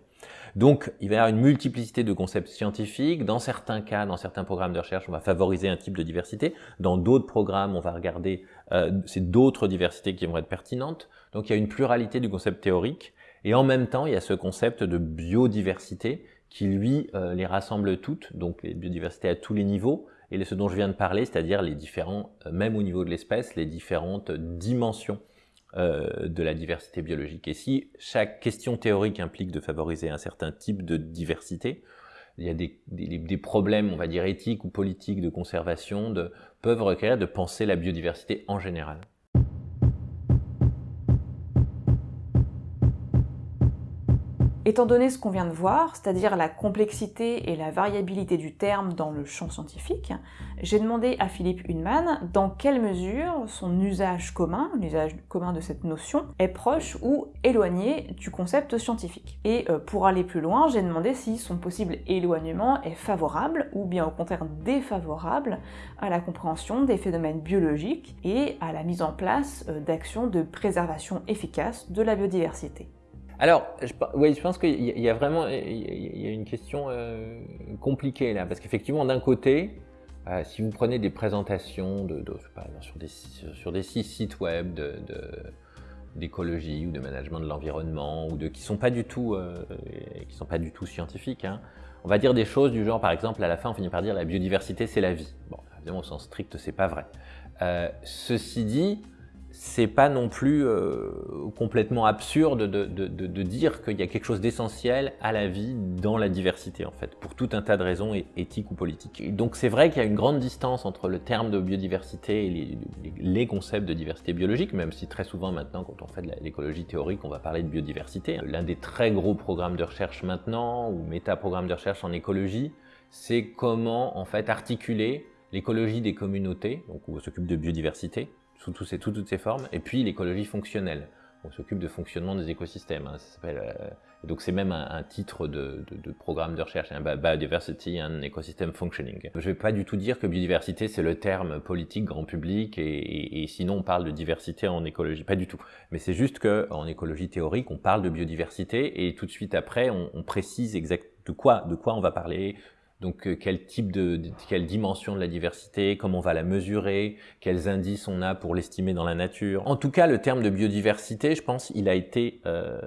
Donc, il va y avoir une multiplicité de concepts scientifiques. Dans certains cas, dans certains programmes de recherche, on va favoriser un type de diversité. Dans d'autres programmes, on va regarder, euh, c'est d'autres diversités qui vont être pertinentes. Donc, il y a une pluralité du concept théorique. Et en même temps, il y a ce concept de biodiversité qui, lui, euh, les rassemble toutes, donc les biodiversités à tous les niveaux, et ce dont je viens de parler, c'est-à-dire les différents, euh, même au niveau de l'espèce, les différentes dimensions euh, de la diversité biologique. Et si chaque question théorique implique de favoriser un certain type de diversité, il y a des, problèmes, on va dire, éthiques ou politiques de conservation de, peuvent requérir de penser la biodiversité en général. Étant donné ce qu'on vient de voir, c'est-à-dire la complexité et la variabilité du terme dans le champ scientifique, j'ai demandé à Philippe Hunman dans quelle mesure son usage commun, l'usage commun de cette notion, est proche ou éloigné du concept scientifique. Et euh, pour aller plus loin, j'ai demandé si son possible éloignement est favorable ou bien au contraire défavorable à la compréhension des phénomènes biologiques et à la mise en place euh, d'actions de préservation efficace de la biodiversité. Alors, je, pense qu'il y, a vraiment une question euh, compliquée là, parce qu'effectivement, d'un côté, euh, si vous prenez des présentations sur, des, sites web d'écologie ou de management de l'environnement ou de qui sont euh, sont pas du tout scientifiques, hein, on va dire des choses du genre, par exemple, à la fin, on finit par dire la biodiversité, c'est la vie. Bon, évidemment, au sens strict, c'est pas vrai. ceci dit, c'est pas non plus euh, complètement absurde de, de, de, de dire qu'il y a quelque chose d'essentiel à la vie dans la diversité en fait, pour tout un tas de raisons éthiques ou politiques. Donc c'est vrai qu'il y a une grande distance entre le terme de biodiversité et les, les, concepts de diversité biologique, même si très souvent maintenant quand on fait de l'écologie théorique, on va parler de biodiversité. L'un des très gros programmes de recherche maintenant, ou méta-programmes de recherche en écologie, c'est comment en fait articuler l'écologie des communautés, donc on s'occupe de biodiversité, sous, toutes ces formes, et puis l'écologie fonctionnelle. On s'occupe de fonctionnement des écosystèmes. Hein, ça euh, donc c'est même un, titre de, programme de recherche, hein, Biodiversity and Ecosystem Functioning. Je ne vais pas du tout dire que biodiversité c'est le terme politique grand public et, sinon on parle de diversité en écologie, pas du tout. Mais c'est juste que en écologie théorique on parle de biodiversité et tout de suite après on, on précise exactement de quoi, de quoi on va parler, donc euh, quel type de, quelle dimension de la diversité, comment on va la mesurer, quels indices on a pour l'estimer dans la nature. En tout cas, le terme de biodiversité, je pense, il a été euh,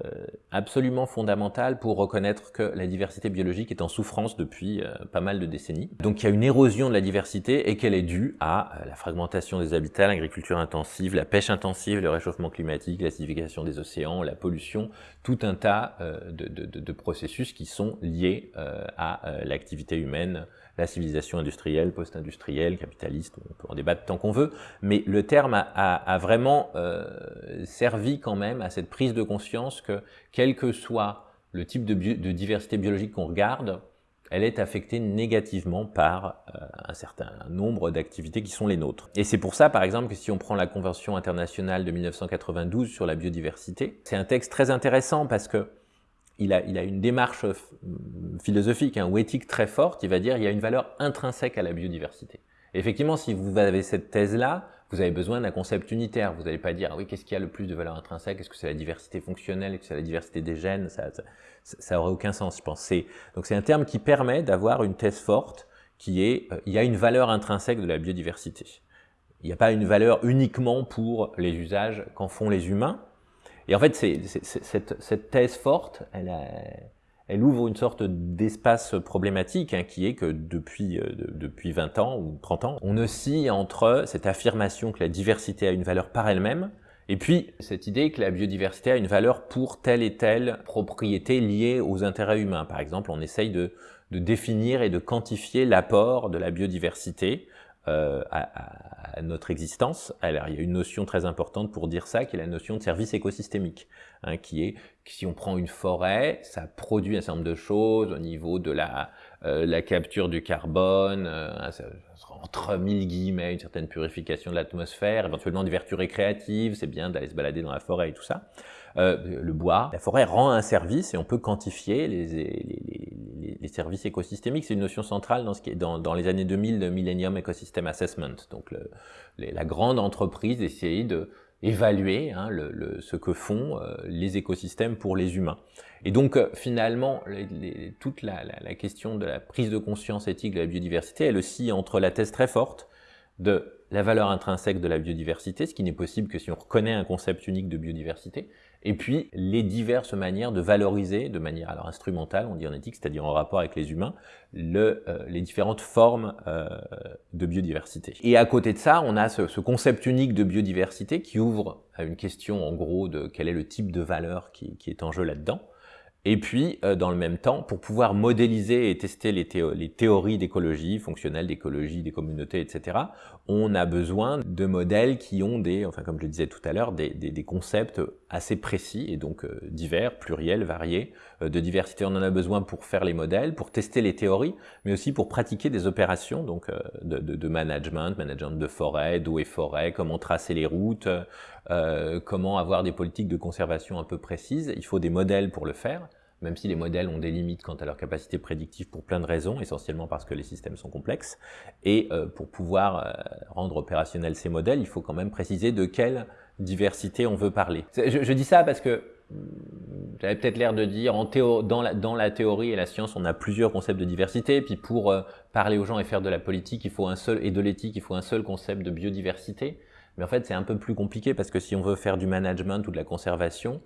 absolument fondamental pour reconnaître que la diversité biologique est en souffrance depuis euh, pas mal de décennies. Donc il y a une érosion de la diversité et qu'elle est due à la fragmentation des habitats, l'agriculture intensive, la pêche intensive, le réchauffement climatique, l'acidification des océans, la pollution, tout un tas de, de, de, processus qui sont liés à l'activité humaine, la civilisation industrielle, post-industrielle, capitaliste, on peut en débattre tant qu'on veut, mais le terme a, vraiment euh, servi quand même à cette prise de conscience que quel que soit le type de, diversité biologique qu'on regarde, elle est affectée négativement par euh, un certain nombre d'activités qui sont les nôtres. Et c'est pour ça, par exemple, que si on prend la Convention internationale de 1992 sur la biodiversité, c'est un texte très intéressant parce que il a, une démarche philosophique hein, ou éthique très forte, il va dire il y a une valeur intrinsèque à la biodiversité. effectivement, si vous avez cette thèse-là, vous avez besoin d'un concept unitaire. Vous n'allez pas dire, ah oui, qu'est-ce qui a le plus de valeur intrinsèque? Est-ce que c'est la diversité fonctionnelle? Est-ce que c'est la diversité des gènes? Ça ça, aurait aucun sens, je pense. Donc c'est un terme qui permet d'avoir une thèse forte qui est, euh, il y a une valeur intrinsèque de la biodiversité. Il n'y a pas une valeur uniquement pour les usages qu'en font les humains, et en fait, cette, thèse forte, elle, ouvre une sorte d'espace problématique hein, qui est que depuis, euh, depuis 20 ans ou 30 ans, on oscille entre cette affirmation que la diversité a une valeur par elle-même et puis cette idée que la biodiversité a une valeur pour telle et telle propriété liée aux intérêts humains. Par exemple, on essaye de, de définir et de quantifier l'apport de la biodiversité euh, à, à, notre existence. Alors, il y a une notion très importante pour dire ça, qui est la notion de service écosystémique, hein, qui est que si on prend une forêt, ça produit un certain nombre de choses au niveau de la la capture du carbone, entre mille guillemets, une certaine purification de l'atmosphère, éventuellement des vertus récréatives, c'est bien d'aller se balader dans la forêt et tout ça. le bois, la forêt rend un service et on peut quantifier les, services écosystémiques. C'est une notion centrale dans, ce qui est dans, dans les années 2000 de Millennium Ecosystem Assessment. Donc le, la grande entreprise d'essayer de évaluer hein, le, ce que font euh, les écosystèmes pour les humains. Et donc euh, finalement, les, toute la, la, la, question de la prise de conscience éthique de la biodiversité, elle aussi entre la thèse très forte de la valeur intrinsèque de la biodiversité, ce qui n'est possible que si on reconnaît un concept unique de biodiversité, et puis les diverses manières de valoriser de manière alors instrumentale, on dit en éthique, c'est-à-dire en rapport avec les humains, euh, les différentes formes euh, de biodiversité. Et à côté de ça, on a ce, ce, concept unique de biodiversité qui ouvre à une question en gros de quel est le type de valeur qui, qui est en jeu là-dedans. Et puis, euh, dans le même temps, pour pouvoir modéliser et tester les, théories d'écologie, fonctionnelles d'écologie, des communautés, etc., on a besoin de modèles qui ont des, enfin comme je le disais tout à l'heure, des, concepts assez précis et donc euh, divers, pluriels, variés, euh, de diversité. On en a besoin pour faire les modèles, pour tester les théories, mais aussi pour pratiquer des opérations donc de, de, de management, management de forêt, d'eau et forêt, comment tracer les routes, euh, comment avoir des politiques de conservation un peu précises. Il faut des modèles pour le faire, même si les modèles ont des limites quant à leur capacité prédictive pour plein de raisons, essentiellement parce que les systèmes sont complexes. Et euh, pour pouvoir euh, rendre opérationnels ces modèles, il faut quand même préciser de quelle diversité on veut parler. Je, je dis ça parce que hmm, j'avais peut-être l'air de dire en théo dans, la, dans la théorie et la science, on a plusieurs concepts de diversité. Puis pour euh, parler aux gens et faire de la politique, il faut un seul et de l'éthique, il faut un seul concept de biodiversité. Mais en fait, c'est un peu plus compliqué parce que si on veut faire du management ou de la conservation,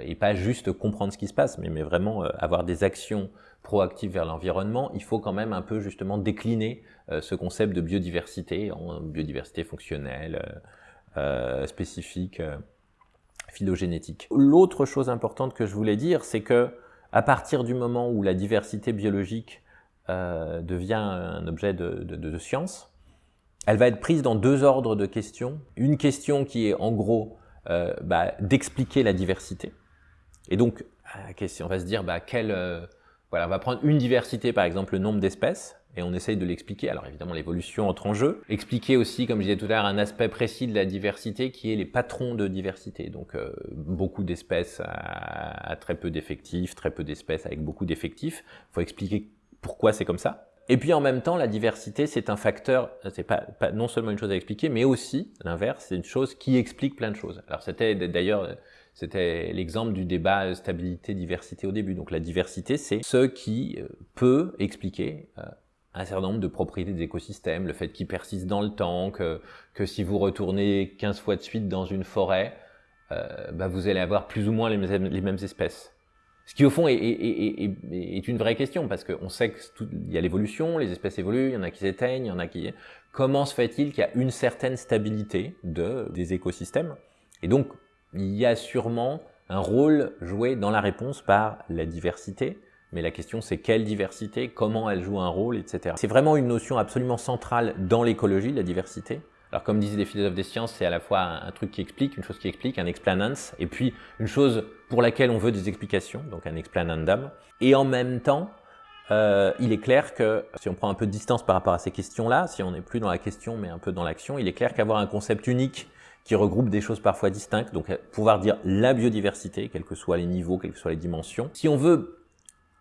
et pas juste comprendre ce qui se passe, mais, vraiment euh, avoir des actions proactives vers l'environnement, il faut quand même un peu justement décliner euh, ce concept de biodiversité en biodiversité fonctionnelle, euh, spécifique, euh, phylogénétique. L'autre chose importante que je voulais dire, c'est que à partir du moment où la diversité biologique devient un objet de science, elle va être prise dans deux ordres de questions. Une question qui est en gros euh, bah, d'expliquer la diversité. Et donc, on va se dire, bah, quelle, euh, voilà, on va prendre une diversité, par exemple le nombre d'espèces, et on essaye de l'expliquer. Alors évidemment, l'évolution entre en jeu. Expliquer aussi, comme je disais tout à l'heure, un aspect précis de la diversité qui est les patrons de diversité. Donc euh, beaucoup d'espèces à, à, très peu d'effectifs, très peu d'espèces avec beaucoup d'effectifs. Il faut expliquer pourquoi c'est comme ça. Et puis en même temps, la diversité, c'est un facteur, c'est pas, pas, non seulement une chose à expliquer, mais aussi, l'inverse, c'est une chose qui explique plein de choses. Alors c'était d'ailleurs, c'était l'exemple du débat stabilité-diversité au début. Donc la diversité, c'est ce qui euh, peut expliquer euh, un certain nombre de propriétés des écosystèmes, le fait qu'ils persistent dans le temps, que, que si vous retournez 15 fois de suite dans une forêt, euh, bah vous allez avoir plus ou moins les mêmes, les mêmes espèces. Ce qui au fond est, une vraie question parce qu'on sait qu'il y a l'évolution, les espèces évoluent, il y en a qui s'éteignent, il y en a qui... Comment se fait-il qu'il y a une certaine stabilité de, des écosystèmes? Et donc, il y a sûrement un rôle joué dans la réponse par la diversité, mais la question c'est quelle diversité, comment elle joue un rôle, etc. C'est vraiment une notion absolument centrale dans l'écologie, la diversité, alors comme disaient les philosophes des sciences, c'est à la fois un, truc qui explique, une chose qui explique, un explanans, et puis une chose pour laquelle on veut des explications, donc un explanandum. Et en même temps, euh, il est clair que si on prend un peu de distance par rapport à ces questions-là, si on n'est plus dans la question mais un peu dans l'action, il est clair qu'avoir un concept unique qui regroupe des choses parfois distinctes, donc pouvoir dire la biodiversité, quels que soient les niveaux, quelles que soient les dimensions. Si on veut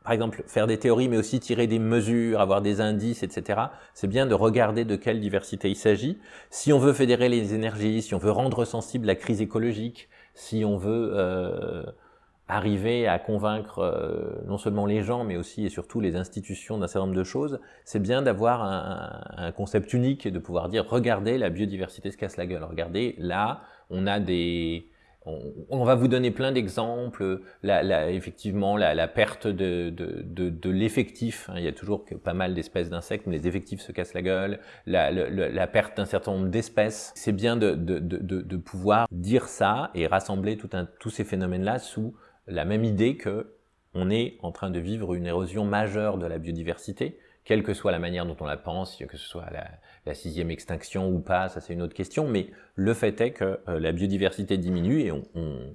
par exemple, faire des théories, mais aussi tirer des mesures, avoir des indices, etc. C'est bien de regarder de quelle diversité il s'agit. Si on veut fédérer les énergies, si on veut rendre sensible la crise écologique, si on veut euh, arriver à convaincre euh, non seulement les gens, mais aussi et surtout les institutions d'un certain nombre de choses, c'est bien d'avoir un, un, concept unique et de pouvoir dire, regardez, la biodiversité se casse la gueule. Regardez, là, on a des on, va vous donner plein d'exemples, effectivement la, la, perte de, de, de, de l'effectif, hein, il y a toujours pas mal d'espèces d'insectes, mais les effectifs se cassent la gueule, la, la perte d'un certain nombre d'espèces. C'est bien de, pouvoir dire ça et rassembler tout un, tous ces phénomènes-là sous la même idée que on est en train de vivre une érosion majeure de la biodiversité, quelle que soit la manière dont on la pense, que ce soit la, sixième extinction ou pas, ça c'est une autre question, mais le fait est que euh, la biodiversité diminue et euh,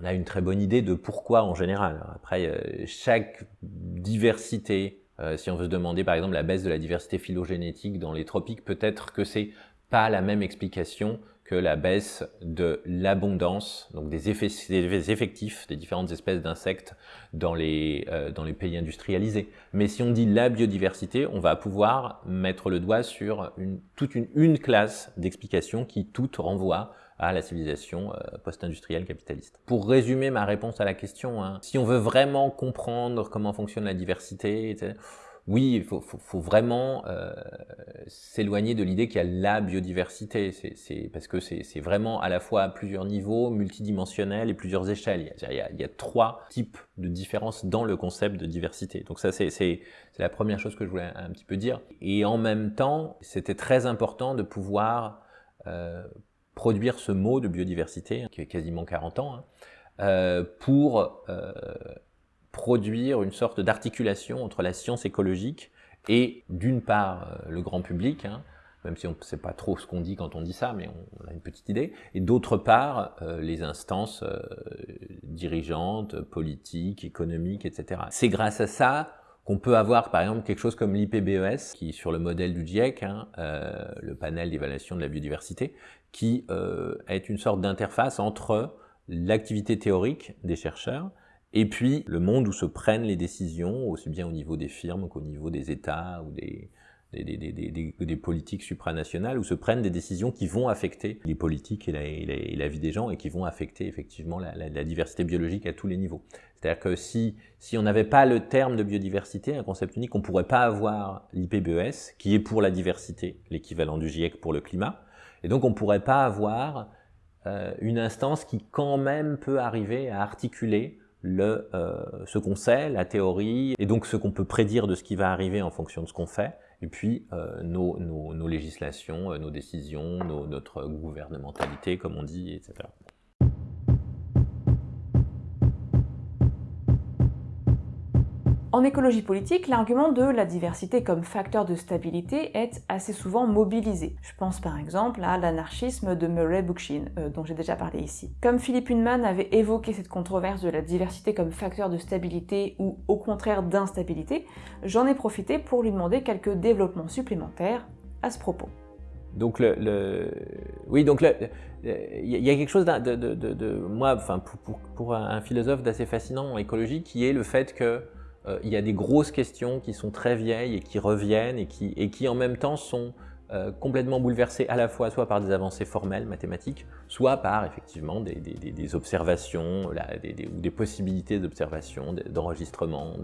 on a une très bonne idée de pourquoi en général. Après, chaque diversité, si on veut se demander par exemple la baisse de la diversité phylogénétique dans les tropiques, peut-être que c'est pas la même explication que la baisse de l'abondance, donc des, effets, effectifs des différentes espèces d'insectes dans, les, euh, dans les pays industrialisés. Mais si on dit la biodiversité, on va pouvoir mettre le doigt sur une, toute une, une classe d'explications qui toutes renvoient à la civilisation euh, post-industrielle capitaliste. Pour résumer ma réponse à la question, hein, si on veut vraiment comprendre comment fonctionne la diversité, etc., oui, il faut, vraiment euh, s'éloigner de l'idée qu'il y a la biodiversité, c'est parce que c'est vraiment à la fois à plusieurs niveaux, multidimensionnel et plusieurs échelles. Il y, a, il y, a, trois types de différences dans le concept de diversité. Donc ça, c'est la première chose que je voulais un petit peu dire. Et en même temps, c'était très important de pouvoir euh, produire ce mot de biodiversité, qui a quasiment 40 ans, hein, euh, pour produire une sorte d'articulation entre la science écologique et d'une part euh, le grand public, hein, même si on ne sait pas trop ce qu'on dit quand on dit ça, mais on, a une petite idée, et d'autre part euh, les instances euh, dirigeantes, politiques, économiques, etc. C'est grâce à ça qu'on peut avoir par exemple quelque chose comme l'IPBES, qui sur le modèle du GIEC, hein, le panel d'évaluation de la biodiversité, qui est une sorte d'interface entre l'activité théorique des chercheurs et puis le monde où se prennent les décisions, aussi bien au niveau des firmes qu'au niveau des États ou des, politiques supranationales, où se prennent des décisions qui vont affecter les politiques et la, vie des gens et qui vont affecter effectivement la, la, diversité biologique à tous les niveaux. C'est-à-dire que si, si on n'avait pas le terme de biodiversité, un concept unique, on ne pourrait pas avoir l'IPBES, qui est pour la diversité, l'équivalent du GIEC pour le climat, et donc on ne pourrait pas avoir euh, une instance qui quand même peut arriver à articuler le, euh, ce qu'on sait, la théorie, et donc ce qu'on peut prédire de ce qui va arriver en fonction de ce qu'on fait, et puis euh, nos, nos, nos, législations, euh, nos décisions, nos, notre gouvernementalité, comme on dit, etc. En écologie politique, l'argument de la diversité comme facteur de stabilité est assez souvent mobilisé. Je pense par exemple à l'anarchisme de Murray Bookchin, euh, dont j'ai déjà parlé ici. Comme Philippe Hunman avait évoqué cette controverse de la diversité comme facteur de stabilité ou au contraire d'instabilité, j'en ai profité pour lui demander quelques développements supplémentaires à ce propos. Donc, le, oui, donc il y a quelque chose de, moi, enfin, pour, un philosophe d'assez fascinant en écologie, qui est le fait que euh, il y a des grosses questions qui sont très vieilles et qui reviennent et qui, et qui en même temps sont euh, complètement bouleversées à la fois soit par des avancées formelles mathématiques, soit par effectivement des, observations là, ou des possibilités d'observation, d'enregistrement.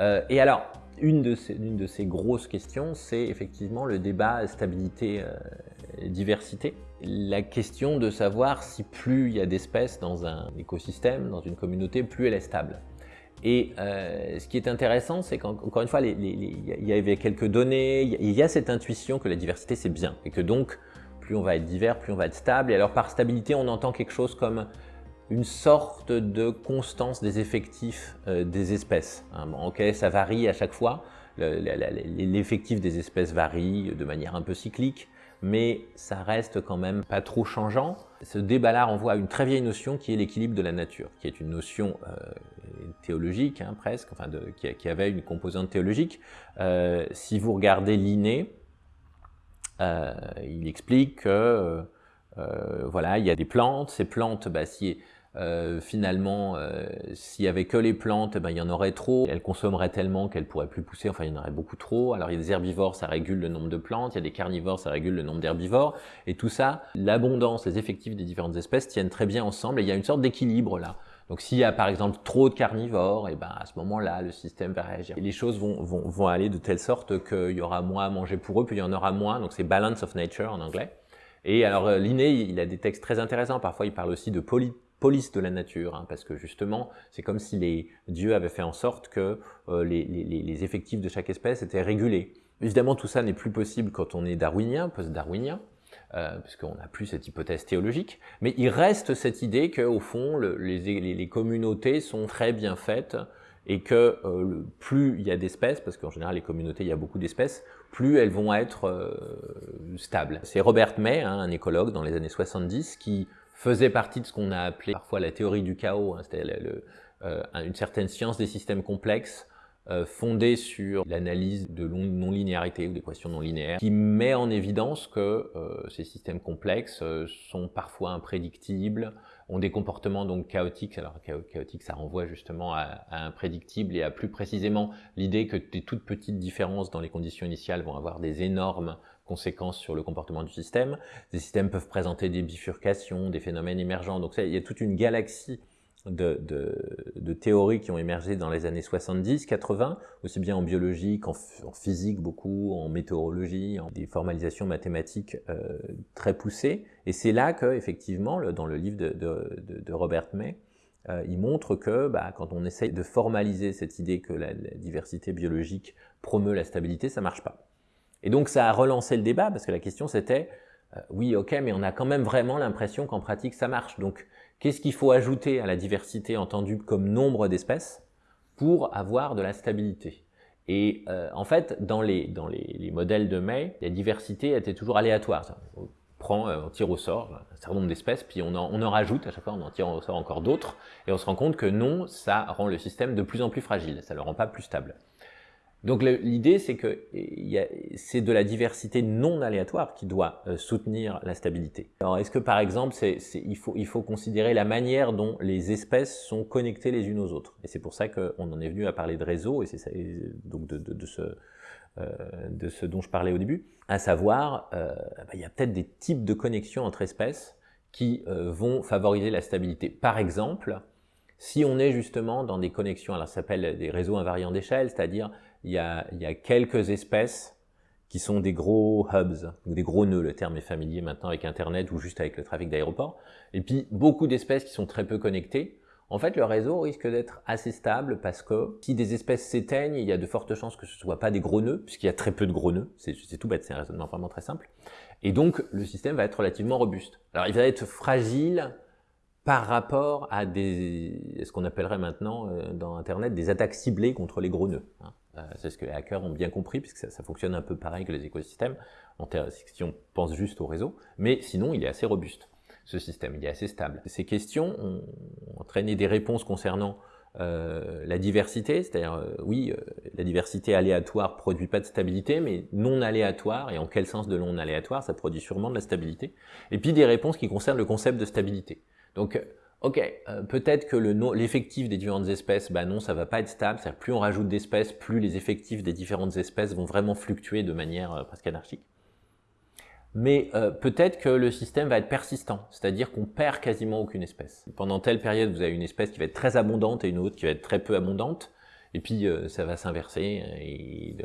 Euh, et alors, une de, ces, une de ces grosses questions, c'est effectivement le débat stabilité-diversité. la question de savoir si plus il y a d'espèces dans un écosystème, dans une communauté, plus elle est stable. Et euh, ce qui est intéressant, c'est qu'encore une fois, il y avait quelques données, il y a cette intuition que la diversité c'est bien, et que donc, plus on va être divers, plus on va être stable. Et alors par stabilité, on entend quelque chose comme une sorte de constance des effectifs euh, des espèces. Hein. ok, ça varie à chaque fois, l'effectif des espèces varie de manière un peu cyclique, mais ça reste quand même pas trop changeant. Ce débat-là renvoie à une très vieille notion qui est l'équilibre de la nature, qui est une notion euh, théologique hein, presque, enfin qui, avait une composante théologique. Euh, si vous regardez Linné, euh, il explique que voilà, il y a des plantes, ces plantes, bah, si euh, finalement, euh, s'il y avait que les plantes, ben, il y en aurait trop. Elles consommeraient tellement qu'elles pourraient plus pousser, enfin il y en aurait beaucoup trop. Alors il y a des herbivores, ça régule le nombre de plantes, il y a des carnivores, ça régule le nombre d'herbivores. Et tout ça, l'abondance, les effectifs des différentes espèces tiennent très bien ensemble et il y a une sorte d'équilibre là. Donc s'il y a par exemple trop de carnivores, et ben à ce moment-là, le système va réagir. Et les choses vont, vont, vont aller de telle sorte qu'il y aura moins à manger pour eux, puis il y en aura moins. Donc c'est balance of nature en anglais. Et alors euh, Linné, il a des textes très intéressants. Parfois, il parle aussi de poly police de la nature, hein, parce que justement, c'est comme si les dieux avaient fait en sorte que euh, les, effectifs de chaque espèce étaient régulés. Évidemment, tout ça n'est plus possible quand on est darwinien, post-darwinien, euh, puisqu'on n'a plus cette hypothèse théologique, mais il reste cette idée qu'au fond, le, les, les, communautés sont très bien faites et que euh, plus il y a d'espèces, parce qu'en général les communautés, il y a beaucoup d'espèces, plus elles vont être euh, stables. C'est Robert May, hein, un écologue dans les années 70, qui faisait partie de ce qu'on a appelé parfois la théorie du chaos, hein, c'est-à-dire euh, une certaine science des systèmes complexes euh, fondée sur l'analyse de non-linéarité ou d'équations non linéaires, qui met en évidence que euh, ces systèmes complexes sont parfois imprédictibles, ont des comportements donc chaotiques. Alors chaotique, ça renvoie justement à, à imprédictible et à plus précisément l'idée que des toutes petites différences dans les conditions initiales vont avoir des énormes conséquences sur le comportement du système. Ces systèmes peuvent présenter des bifurcations, des phénomènes émergents. Donc il y a toute une galaxie de, de, de, théories qui ont émergé dans les années 70, 80, aussi bien en biologie qu'en en physique beaucoup, en météorologie, en des formalisations mathématiques euh, très poussées. Et c'est là que, effectivement, dans le livre de, de Robert May, euh, il montre que bah, quand on essaye de formaliser cette idée que la, la diversité biologique promeut la stabilité, ça marche pas. Et donc ça a relancé le débat parce que la question c'était euh, oui ok mais on a quand même vraiment l'impression qu'en pratique ça marche. Donc qu'est-ce qu'il faut ajouter à la diversité entendue comme nombre d'espèces pour avoir de la stabilité? Et euh, en fait dans, les, dans les, les, modèles de May, la diversité était toujours aléatoire. On prend, euh, on tire au sort un certain nombre d'espèces, puis on en, on en rajoute, à chaque fois on en tire au sort encore d'autres, et on se rend compte que non, ça rend le système de plus en plus fragile, ça ne le rend pas plus stable. Donc l'idée, c'est que c'est de la diversité non aléatoire qui doit euh, soutenir la stabilité. Alors est-ce que par exemple, il, faut, il faut considérer la manière dont les espèces sont connectées les unes aux autres? Et c'est pour ça qu'on en est venu à parler de réseau, et c'est donc de, ce, euh, de ce dont je parlais au début, à savoir, euh, bah, il y a peut-être des types de connexions entre espèces qui vont favoriser la stabilité. Par exemple, si on est justement dans des connexions, alors ça s'appelle des réseaux invariants d'échelle, c'est-à-dire il y, a, quelques espèces qui sont des gros hubs, ou des gros nœuds, le terme est familier maintenant avec Internet ou juste avec le trafic d'aéroport, et puis beaucoup d'espèces qui sont très peu connectées, en fait, le réseau risque d'être assez stable parce que si des espèces s'éteignent, il y a de fortes chances que ce ne soit pas des gros nœuds, puisqu'il y a très peu de gros nœuds. C'est tout bête, c'est un raisonnement vraiment très simple. Et donc, le système va être relativement robuste. Alors, il va être fragile par rapport à ce qu'on appellerait maintenant euh, dans Internet des attaques ciblées contre les gros nœuds. Hein. Euh, c'est ce que les hackers ont bien compris, puisque ça, fonctionne un peu pareil que les écosystèmes, en si on pense juste au réseau, mais sinon il est assez robuste, ce système, il est assez stable. Ces questions ont entraîné des réponses concernant euh, la diversité, c'est-à-dire, euh, oui, la diversité aléatoire produit pas de stabilité, mais non aléatoire, et en quel sens de non aléatoire, ça produit sûrement de la stabilité. Et puis des réponses qui concernent le concept de stabilité. Donc, Ok, euh, peut-être que l'effectif des différentes espèces, bah non, ça va pas être stable. C'est-à-dire plus on rajoute d'espèces, plus les effectifs des différentes espèces vont vraiment fluctuer de manière euh, presque anarchique. Mais euh, peut-être que le système va être persistant, c'est-à-dire qu'on perd quasiment aucune espèce. Pendant telle période, vous avez une espèce qui va être très abondante et une autre qui va être très peu abondante. Et puis euh, ça va s'inverser et,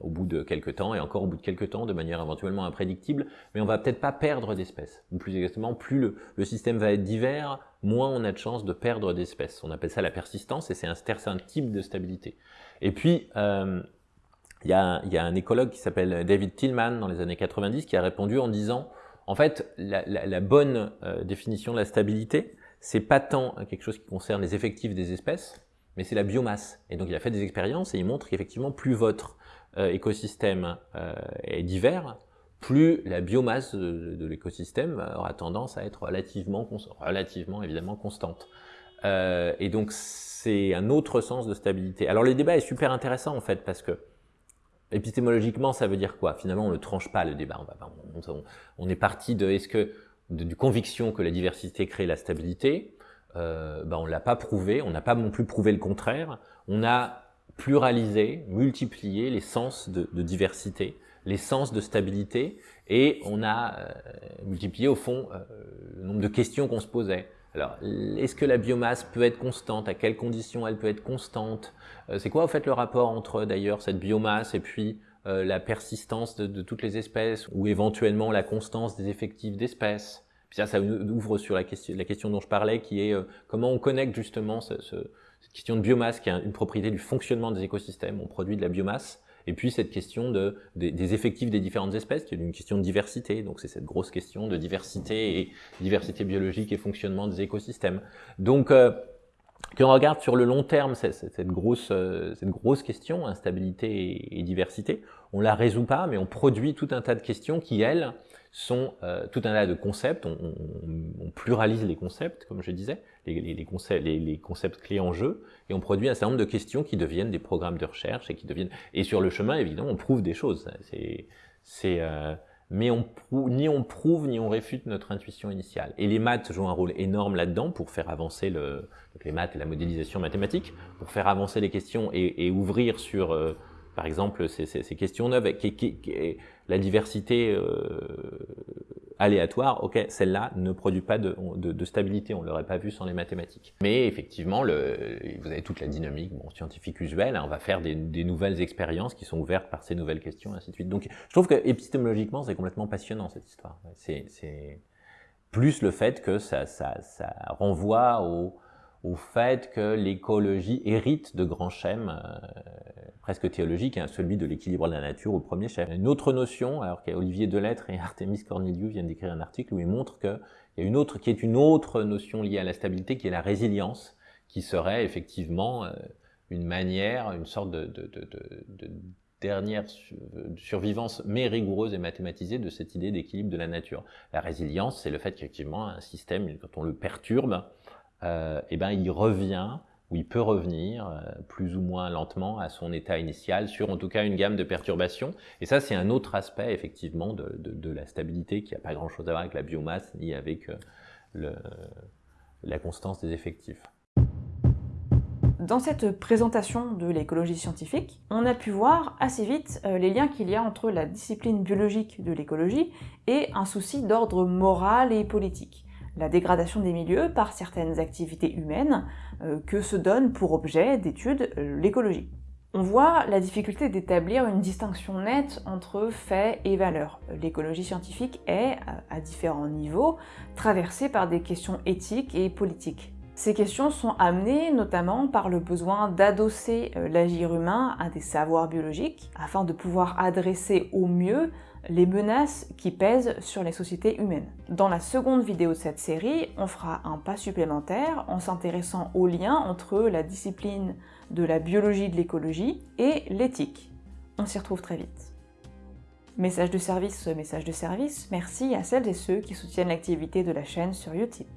au bout de quelques temps et encore au bout de quelques temps de manière éventuellement imprédictible, mais on va peut-être pas perdre d'espèces. Ou plus exactement, plus le, système va être divers, moins on a de chances de perdre d'espèces. On appelle ça la persistance et c'est un certain type de stabilité. Et puis euh, il y, a, un écologue qui s'appelle David Tillman dans les années 90 qui a répondu en disant en fait la, bonne euh, définition de la stabilité c'est pas tant quelque chose qui concerne les effectifs des espèces, mais c'est la biomasse. Et donc il a fait des expériences et il montre qu'effectivement, plus votre euh, écosystème euh, est divers, plus la biomasse de, l'écosystème aura tendance à être relativement, relativement évidemment constante. Euh, et donc c'est un autre sens de stabilité. Alors le débat est super intéressant en fait parce que épistémologiquement ça veut dire quoi? Finalement on ne tranche pas le débat. On, est parti de est-ce que de, conviction que la diversité crée la stabilité euh, ben on l'a pas prouvé, on n'a pas non plus prouvé le contraire. On a pluralisé, multiplié les sens de, diversité, les sens de stabilité, et on a euh, multiplié au fond euh, le nombre de questions qu'on se posait. Alors, est-ce que la biomasse peut être constante? À quelles conditions elle peut être constante? Euh, C'est quoi, au fait, le rapport entre, d'ailleurs, cette biomasse et puis la persistance de, toutes les espèces, ou éventuellement la constance des effectifs d'espèces? Ça, ça ouvre sur la question, la question dont je parlais, qui est euh, comment on connecte justement ce, ce, cette question de biomasse, qui est une propriété du fonctionnement des écosystèmes. On produit de la biomasse, et puis cette question de, des, des effectifs des différentes espèces, qui est une question de diversité. Donc c'est cette grosse question de diversité et diversité biologique et fonctionnement des écosystèmes. Donc euh, quand on regarde sur le long terme cette, cette grosse, euh, cette grosse question, instabilité et, et diversité, on la résout pas, mais on produit tout un tas de questions qui, elles, sont euh, tout un tas de concepts, on, pluralise les concepts, comme je disais, les, concepts, les, concepts clés en jeu, et on produit un certain nombre de questions qui deviennent des programmes de recherche, et qui deviennent... Et sur le chemin, évidemment, on prouve des choses. C'est... Euh, mais on ni on prouve ni on réfute notre intuition initiale. Et les maths jouent un rôle énorme là-dedans pour faire avancer le, les maths et la modélisation mathématique, pour faire avancer les questions et, ouvrir sur, euh, par exemple, ces, questions neuves, qui, la diversité euh, aléatoire, ok, celle-là ne produit pas de, stabilité, on ne l'aurait pas vu sans les mathématiques. Mais effectivement, vous avez toute la dynamique scientifique usuelle, hein, on va faire des, nouvelles expériences qui sont ouvertes par ces nouvelles questions, et ainsi de suite. Donc je trouve que épistémologiquement, c'est complètement passionnant cette histoire. C'est plus le fait que ça, ça, ça renvoie au au fait que l'écologie hérite de grands schèmes euh, presque théologiques, hein, celui de l'équilibre de la nature au premier chef. Une autre notion, alors qu'Olivier Delettre et Artemis Corneliu viennent d'écrire un article où ils montrent qu'il y a une autre, qui est une autre notion liée à la stabilité, qui est la résilience, qui serait effectivement euh, une manière, une sorte de, de, de, de dernière survivance, mais rigoureuse et mathématisée de cette idée d'équilibre de la nature. La résilience, c'est le fait qu'effectivement, un système, quand on le perturbe, euh, eh ben, il revient ou il peut revenir euh, plus ou moins lentement à son état initial sur en tout cas une gamme de perturbations. Et ça, c'est un autre aspect effectivement de, la stabilité qui n'a pas grand-chose à voir avec la biomasse ni avec euh, la constance des effectifs. Dans cette présentation de l'écologie scientifique, on a pu voir assez vite les liens qu'il y a entre la discipline biologique de l'écologie et un souci d'ordre moral et politique la dégradation des milieux par certaines activités humaines euh, que se donne pour objet d'étude euh, l'écologie. On voit la difficulté d'établir une distinction nette entre faits et valeurs. L'écologie scientifique est, à différents niveaux, traversée par des questions éthiques et politiques. Ces questions sont amenées notamment par le besoin d'adosser euh, l'agir humain à des savoirs biologiques afin de pouvoir adresser au mieux les menaces qui pèsent sur les sociétés humaines. Dans la seconde vidéo de cette série, on fera un pas supplémentaire en s'intéressant au lien entre la discipline de la biologie de l'écologie et l'éthique. On s'y retrouve très vite. Message de service, message de service, merci à celles et ceux qui soutiennent l'activité de la chaîne sur Utip.